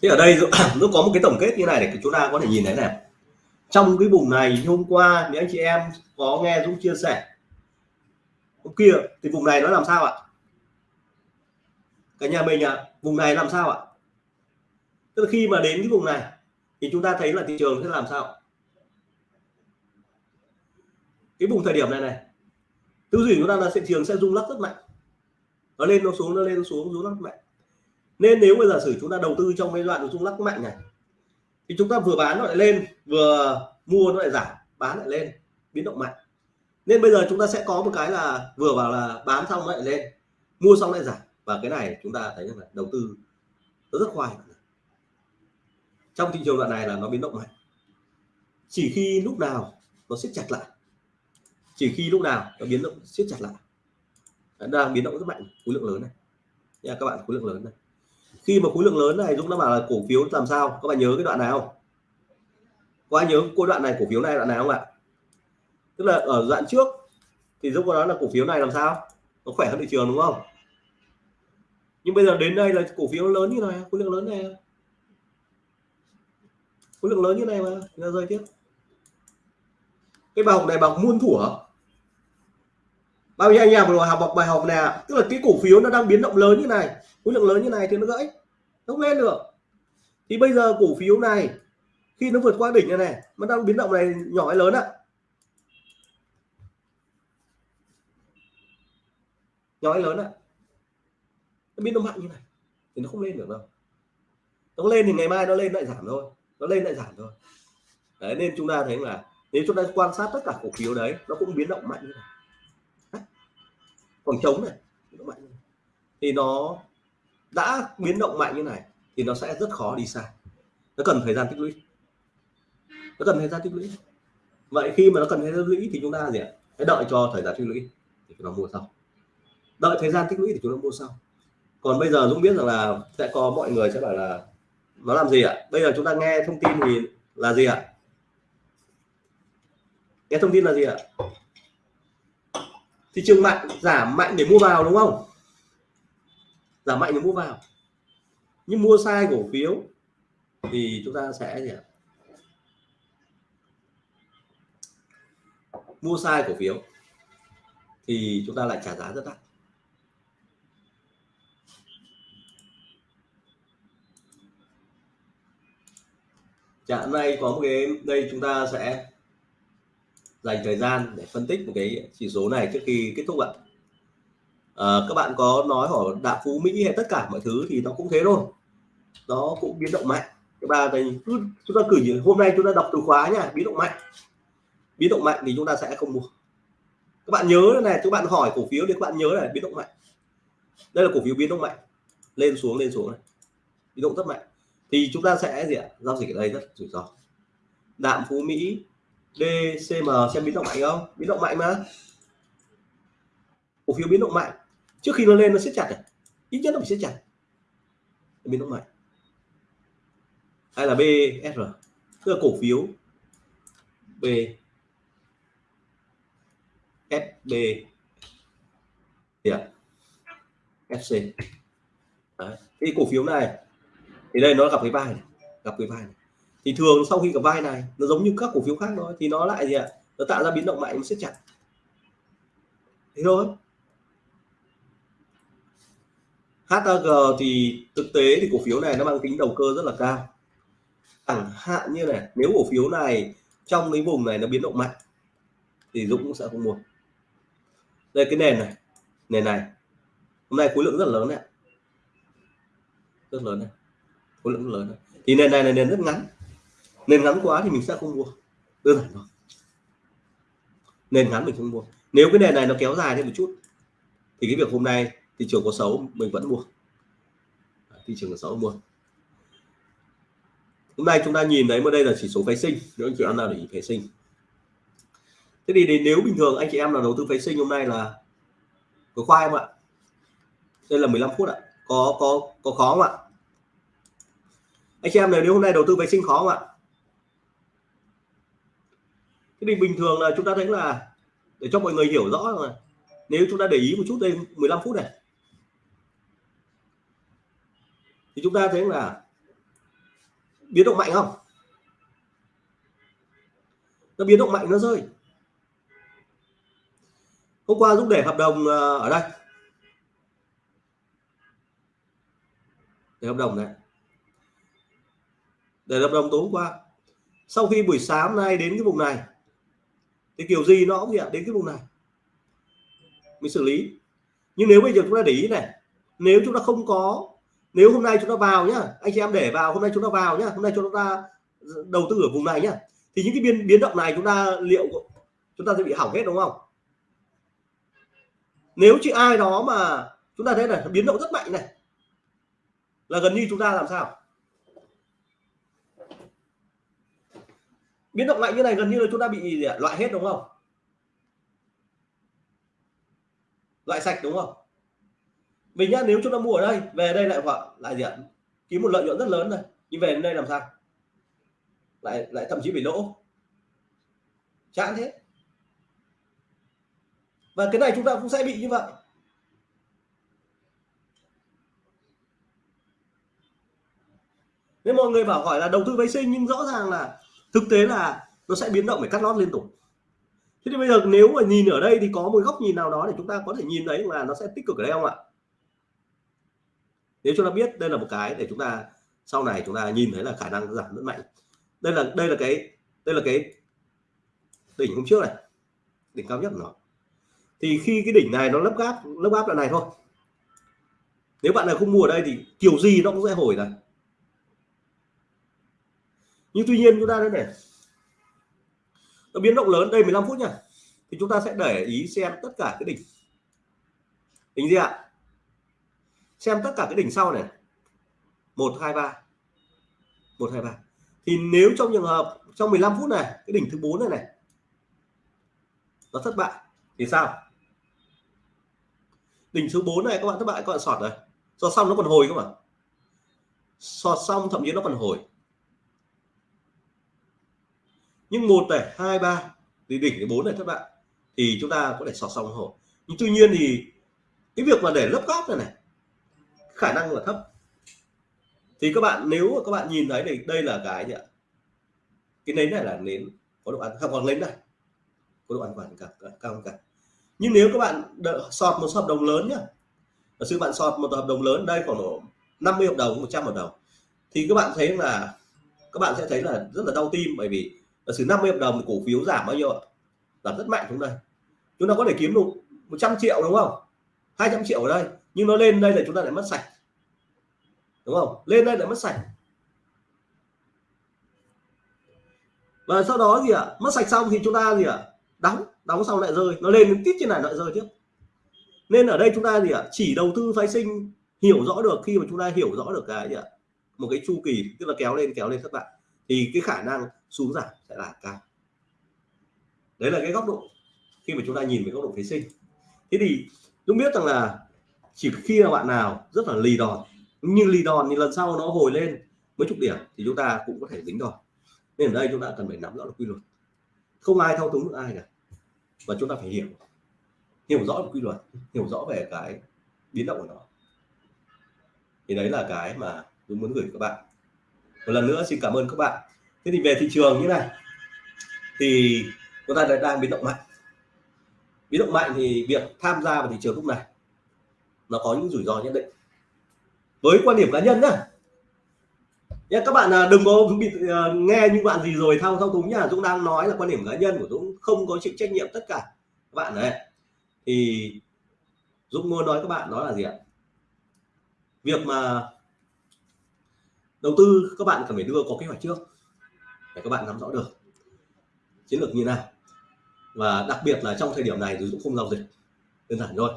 Thế ở đây nó có một cái tổng kết như này để chúng ta có thể nhìn thấy này. Trong cái vùng này hôm qua những anh chị em có nghe Dũng chia sẻ. Hôm kia thì vùng này nó làm sao ạ? Cả nhà mình ạ, vùng này làm sao ạ? Tức là khi mà đến cái vùng này thì chúng ta thấy là thị trường sẽ làm sao? Cái vùng thời điểm này này, tư duy chúng ta là thị trường sẽ rung lắc rất mạnh. Nó lên, nó xuống, nó lên, nó xuống, rung lắc mạnh nên nếu bây giờ sử chúng ta đầu tư trong cái đoạn rung lắc mạnh này, thì chúng ta vừa bán nó lại lên, vừa mua nó lại giảm, bán lại lên, biến động mạnh. Nên bây giờ chúng ta sẽ có một cái là vừa vào là bán xong lại lên, mua xong lại giảm. Và cái này chúng ta thấy rằng là đầu tư nó rất khoai. Trong thị trường đoạn này là nó biến động mạnh. Chỉ khi lúc nào nó siết chặt lại. Chỉ khi lúc nào nó biến động, siết chặt lại. Đang biến động rất mạnh, khối lượng lớn này. Nha, các bạn, khối lượng lớn này khi mà khối lượng lớn này, Dũng đã bảo là cổ phiếu làm sao? Các bạn nhớ cái đoạn này không? Có ai nhớ cô đoạn này, cổ phiếu này, đoạn này không ạ? Tức là ở đoạn trước thì Dũng có nói là cổ phiếu này làm sao? Nó khỏe hơn thị trường đúng không? Nhưng bây giờ đến đây là cổ phiếu lớn như này, khối lượng lớn này. Khối lượng lớn như này mà nó rơi tiếp. Cái bài học này bằng muôn thủa bao nhiêu anh em vừa học bài học này tức là cái cổ phiếu nó đang biến động lớn như này khối lượng lớn như này thì nó gãy, nó không lên được. Thì bây giờ cổ phiếu này, khi nó vượt qua đỉnh này này, nó đang biến động này nhỏ hay lớn ạ? Nhỏ hay lớn ạ? Nó biến động mạnh như này, thì nó không lên được đâu. Nó lên thì ngày mai nó lên lại giảm thôi, nó lên lại giảm thôi. Đấy, nên chúng ta thấy là nếu chúng ta quan sát tất cả cổ phiếu đấy, nó cũng biến động mạnh như này. Còn trống này nó mạnh thì nó đã biến động mạnh như này thì nó sẽ rất khó đi xa. Nó cần thời gian tích lũy. Nó cần thời gian tích lũy. Vậy khi mà nó cần thời gian tích lũy thì chúng ta gì ạ? Hãy đợi cho thời gian tích lũy thì chúng ta mua sau. Đợi thời gian tích lũy thì chúng ta mua sau. Còn bây giờ Dũng biết rằng là sẽ có mọi người sẽ bảo là, nó làm gì ạ? Bây giờ chúng ta nghe thông tin thì là gì ạ? Nghe thông tin là gì ạ? Thị trường mạnh, giảm mạnh để mua vào, đúng không? Giảm mạnh thì mua vào. Nhưng mua sai cổ phiếu thì chúng ta sẽ gì ạ? Mua sai cổ phiếu thì chúng ta lại trả giá rất đắt. Chẳng nay có một cái, đây chúng ta sẽ dành thời gian để phân tích một cái chỉ số này trước khi kết thúc ạ à, các bạn có nói hỏi đạm phú mỹ hay tất cả mọi thứ thì nó cũng thế thôi. Nó cũng biến động mạnh. Thứ ba thì cứ chúng ta cử hôm nay chúng ta đọc từ khóa nha biến động mạnh. Biến động mạnh thì chúng ta sẽ không mua. Các bạn nhớ này các bạn hỏi cổ phiếu thì các bạn nhớ là biến động mạnh. Đây là cổ phiếu biến động mạnh. Lên xuống lên xuống này. Biến động rất mạnh. Thì chúng ta sẽ gì ạ? Giao dịch ở đây rất rủi ro. Đạm phú mỹ DCM xem biến động mạnh không? Biến động mạnh mà. Cổ phiếu biến động mạnh trước khi nó lên, nó siết chặt này. ít nhất nó phải siết chặt. Biến động mạnh hay là BSR tức là cổ phiếu. B. SB yeah. Dạ. FC Đấy. thì cổ phiếu này, thì đây nó gặp cái vai này, gặp cái vai này. Thì thường sau khi gặp vai này, nó giống như các cổ phiếu khác thôi, thì nó lại gì ạ? Nó tạo ra biến động mạnh, nó siết chặt. Thế thôi. HAG thì thực tế thì cổ phiếu này nó mang tính đầu cơ rất là cao. Chẳng hạn như này, nếu cổ phiếu này trong cái vùng này nó biến động mạnh, thì Dũng cũng sẽ không mua. Đây, cái nền này nền này. Hôm nay khối lượng rất là lớn này rất lớn này khối lượng rất lớn này. thì nền này là nền rất ngắn. Nền ngắn quá thì mình sẽ không mua. Đơn giản thôi. Nền ngắn mình không mua. Nếu cái nền này nó kéo dài thêm một chút, thì cái việc hôm nay thị trường có xấu, mình vẫn mua. Thị trường có xấu, mua. Hôm nay chúng ta nhìn thấy mà đây là chỉ số phái sinh, nếu anh chị em nào để ý phái sinh. Thế thì nếu bình thường anh chị em nào đầu tư phái sinh hôm nay là có khoai không ạ? Đây là 15 phút ạ. Có có có khó không ạ? Anh chị em này, nếu hôm nay đầu tư vệ sinh khó không ạ? Cái thì bình thường là chúng ta thấy là để cho mọi người hiểu rõ rồi. Nếu chúng ta để ý một chút đây 15 phút này thì chúng ta thấy là biến động mạnh không? Nó biến động mạnh, nó rơi. Hôm qua Dũng để hợp đồng ờ, ở đây. Để hợp đồng này. Để hợp đồng tối hôm qua. Sau khi buổi sáng nay đến cái vùng này, thì kiểu gì nó cũng gì đến cái vùng này. Mình xử lý. Nhưng nếu bây giờ chúng ta để ý này, nếu chúng ta không có nếu hôm nay chúng ta vào nhá, anh chị em để vào, hôm nay chúng ta vào nhá, hôm nay chúng ta đầu tư ở vùng này nhá, thì những cái biến biến động này chúng ta liệu chúng ta sẽ bị hỏng hết đúng không? Nếu chỉ ai đó mà chúng ta thấy là biến động rất mạnh này, là gần như chúng ta làm sao? Biến động mạnh như này gần như là chúng ta bị loại hết đúng không? Loại sạch đúng không? Vì nhá nếu chúng ta mua ở đây, về đây lại hoặc lại diện kiếm một lợi nhuận rất lớn này nhưng về đến đây làm sao? Lại lại thậm chí bị lỗ. Chán thế. Và cái này chúng ta cũng sẽ bị như vậy. Nên mọi người bảo hỏi là đầu tư vệ sinh, nhưng rõ ràng là thực tế là nó sẽ biến động phải cắt lót liên tục. Thế thì bây giờ nếu mà nhìn ở đây thì có một góc nhìn nào đó để chúng ta có thể nhìn thấy là nó sẽ tích cực ở đây không ạ? Nếu chúng ta biết đây là một cái để chúng ta, sau này chúng ta nhìn thấy là khả năng giảm rất mạnh. Đây là đây là cái, đây là cái đỉnh hôm trước này, đỉnh cao nhất của nó. Thì khi cái đỉnh này nó lấp gáp lấp gáp là này thôi. Nếu bạn nào không mua ở đây thì kiểu gì nó cũng sẽ hồi này. Nhưng tuy nhiên chúng ta đây này, nó biến động lớn, đây 15 phút nha. Thì chúng ta sẽ để ý xem tất cả cái đỉnh. Đỉnh gì ạ? Xem tất cả cái đỉnh sau này. Một, hai, ba. Một, hai, ba. Thì nếu trong trường hợp, trong 15 phút này, cái đỉnh thứ bốn này này, nó thất bại, thì sao? Đỉnh thứ 4 này các bạn thất bại các bạn sọt rồi sọt xong nó còn hồi các bạn sọt xong thậm chí nó còn hồi. Nhưng một này, hai, ba, thì đỉnh thứ bốn này thất bại, thì chúng ta có thể sọt xong hồi. Nhưng tuy nhiên thì cái việc mà để lấp góp này này khả năng là thấp. Thì các bạn nếu mà các bạn nhìn thấy thì đây là cái gì ạ? Cái nến này là nến có độ ăn không còn nến này có độ an toàn cả cao hơn cả nhưng nếu các bạn đợi, sọt một hợp đồng lớn nhá. Giả sự bạn sọt một hợp đồng lớn đây khoảng độ 50 hợp đồng 100 hợp đồng. Thì các bạn thấy là các bạn sẽ thấy là rất là đau tim bởi vì giả sử 50 hợp đồng cổ phiếu giảm bao nhiêu ạ? Giảm rất mạnh xuống đây. Chúng ta có thể kiếm được 100 triệu đúng không? 200 triệu ở đây nhưng nó lên đây là chúng ta lại mất sạch. Đúng không? Lên đây lại mất sạch. Và sau đó gì ạ, mất sạch xong thì chúng ta gì ạ, đóng đóng xong lại rơi. Nó lên tít trên này lại rơi tiếp. Nên ở đây chúng ta gì ạ, chỉ đầu tư phái sinh, hiểu rõ được, khi mà chúng ta hiểu rõ được cái gì ạ, một cái chu kỳ, tức là kéo lên kéo lên các bạn thì cái khả năng xuống giảm sẽ là cao. Đấy là cái góc độ khi mà chúng ta nhìn về góc độ phái sinh. Thế thì chúng biết rằng là chỉ khi là bạn nào rất là lì đòn như lì đòn thì lần sau nó hồi lên mấy chục điểm thì chúng ta cũng có thể dính đòn. Nên ở đây chúng ta cần phải nắm rõ được quy luật. Không ai thao túng được ai cả. Và chúng ta phải hiểu hiểu rõ được quy luật, hiểu rõ về cái biến động của nó. Thì đấy là cái mà tôi muốn gửi các bạn. Một lần nữa xin cảm ơn các bạn. Thế thì về thị trường như này, thì chúng ta đang biến động mạnh. Biến động mạnh thì việc tham gia vào thị trường lúc này nó có những rủi ro nhất định. Với quan điểm cá nhân nhá. Nhé các bạn à, đừng có bị à, nghe những bạn gì rồi thao thao túng nhá. Dũng đang nói là quan điểm cá nhân của Dũng không có chịu trách nhiệm tất cả. Các bạn đấy thì Dũng muốn nói các bạn đó là gì ạ? Việc mà đầu tư, các bạn cần phải đưa có kế hoạch trước để các bạn nắm rõ được chiến lược như nào. Và đặc biệt là trong thời điểm này thì Dũng không giao dịch. Đơn giản thôi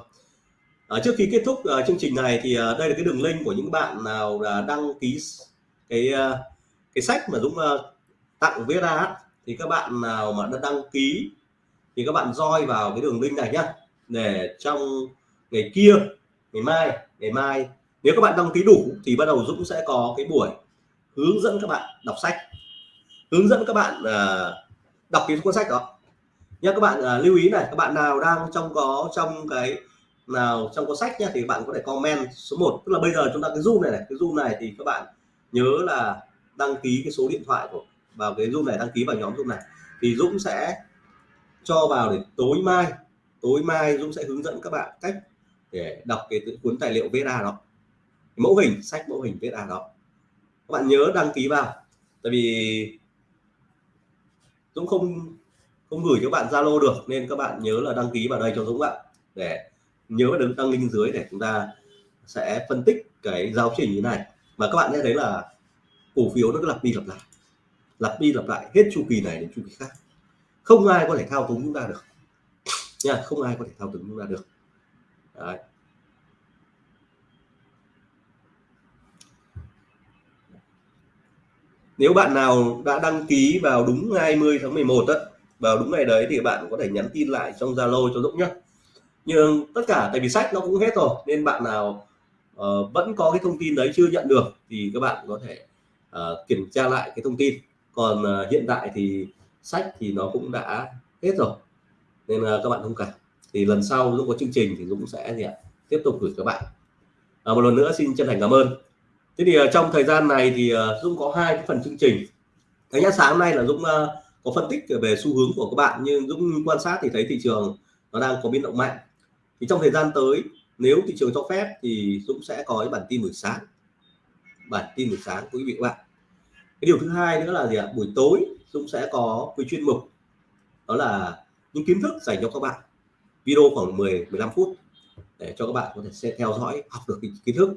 à, trước khi kết thúc uh, chương trình này thì uh, đây là cái đường link của những bạn nào là đăng ký cái uh, cái sách mà Dũng uh, tặng viết ra thì các bạn nào mà đã đăng ký thì các bạn roi vào cái đường link này nhá. Để trong ngày kia ngày mai ngày mai nếu các bạn đăng ký đủ thì bắt đầu Dũng sẽ có cái buổi hướng dẫn các bạn đọc sách. Hướng dẫn các bạn uh, đọc cái cuốn sách đó. Nhé các bạn uh, lưu ý này các bạn nào đang trong có trong cái nào, trong cuốn sách nhé thì bạn có thể comment số 1 tức là bây giờ chúng ta cái zoom này này, cái zoom này thì các bạn nhớ là đăng ký cái số điện thoại của, vào cái zoom này, đăng ký vào nhóm zoom này. Thì Dũng sẽ cho vào để tối mai tối mai Dũng sẽ hướng dẫn các bạn cách để đọc cái cuốn tài liệu VSA đó. Mẫu hình, sách mẫu hình VSA đó. Các bạn nhớ đăng ký vào. Tại vì Dũng không không gửi cho bạn Zalo được, nên các bạn nhớ là đăng ký vào đây cho Dũng ạ, để nhớ đừng tăng link dưới để chúng ta sẽ phân tích cái giáo trình như này. Và các bạn sẽ thấy là cổ phiếu nó cứ lặp đi lặp lại lặp đi lặp lại hết chu kỳ này đến chu kỳ khác. Không ai có thể thao túng chúng ta được. Nha không ai có thể thao túng chúng ta được. Đấy. nếu bạn nào đã đăng ký vào đúng 20 tháng 11 đó, vào đúng ngày đấy thì bạn có thể nhắn tin lại trong Zalo cho Dũng nhé nhưng tất cả tại vì sách nó cũng hết rồi nên bạn nào uh, vẫn có cái thông tin đấy chưa nhận được thì các bạn có thể uh, kiểm tra lại cái thông tin. Còn uh, hiện tại thì sách thì nó cũng đã hết rồi nên uh, các bạn thông cảm thì lần sau lúc có chương trình thì Dũng sẽ gì ạ tiếp tục gửi các bạn. À, một lần nữa xin chân thành cảm ơn. Thế thì uh, trong thời gian này thì uh, Dũng có hai cái phần chương trình. Cái nhá sáng nay là Dũng uh, có phân tích về xu hướng của các bạn nhưng Dũng quan sát thì thấy thị trường nó đang có biến động mạnh thì trong thời gian tới nếu thị trường cho phép thì Dũng sẽ có cái bản tin buổi sáng. Bản tin buổi sáng quý vị các bạn. Cái điều thứ hai nữa là gì ạ? Buổi tối Dũng sẽ có quy chuyên mục. Đó là những kiến thức dành cho các bạn. Video khoảng 10 15 phút để cho các bạn có thể sẽ theo dõi học được kiến thức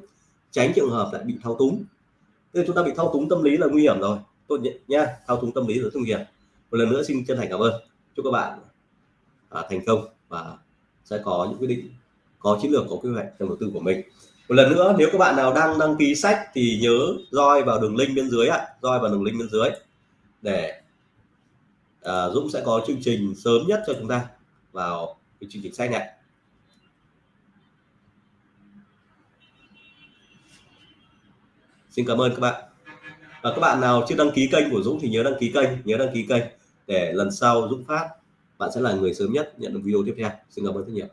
tránh trường hợp lại bị thao túng. Nên chúng ta bị thao túng tâm lý là nguy hiểm rồi. Tốt nhất nha thao túng tâm lý là nguy hiểm. Một lần nữa xin chân thành cảm ơn. Chúc các bạn à, thành công và sẽ có những quyết định có chiến lược có kế hoạch trong đầu tư của mình. Một lần nữa nếu các bạn nào đang đăng ký sách thì nhớ roi vào đường link bên dưới ạ roi vào đường link bên dưới để à, Dũng sẽ có chương trình sớm nhất cho chúng ta vào cái chương trình sách này. Xin cảm ơn các bạn. Và các bạn nào chưa đăng ký kênh của Dũng thì nhớ đăng ký kênh nhớ đăng ký kênh để lần sau Dũng phát bạn sẽ là người sớm nhất nhận được video tiếp theo. Xin cảm ơn rất nhiều.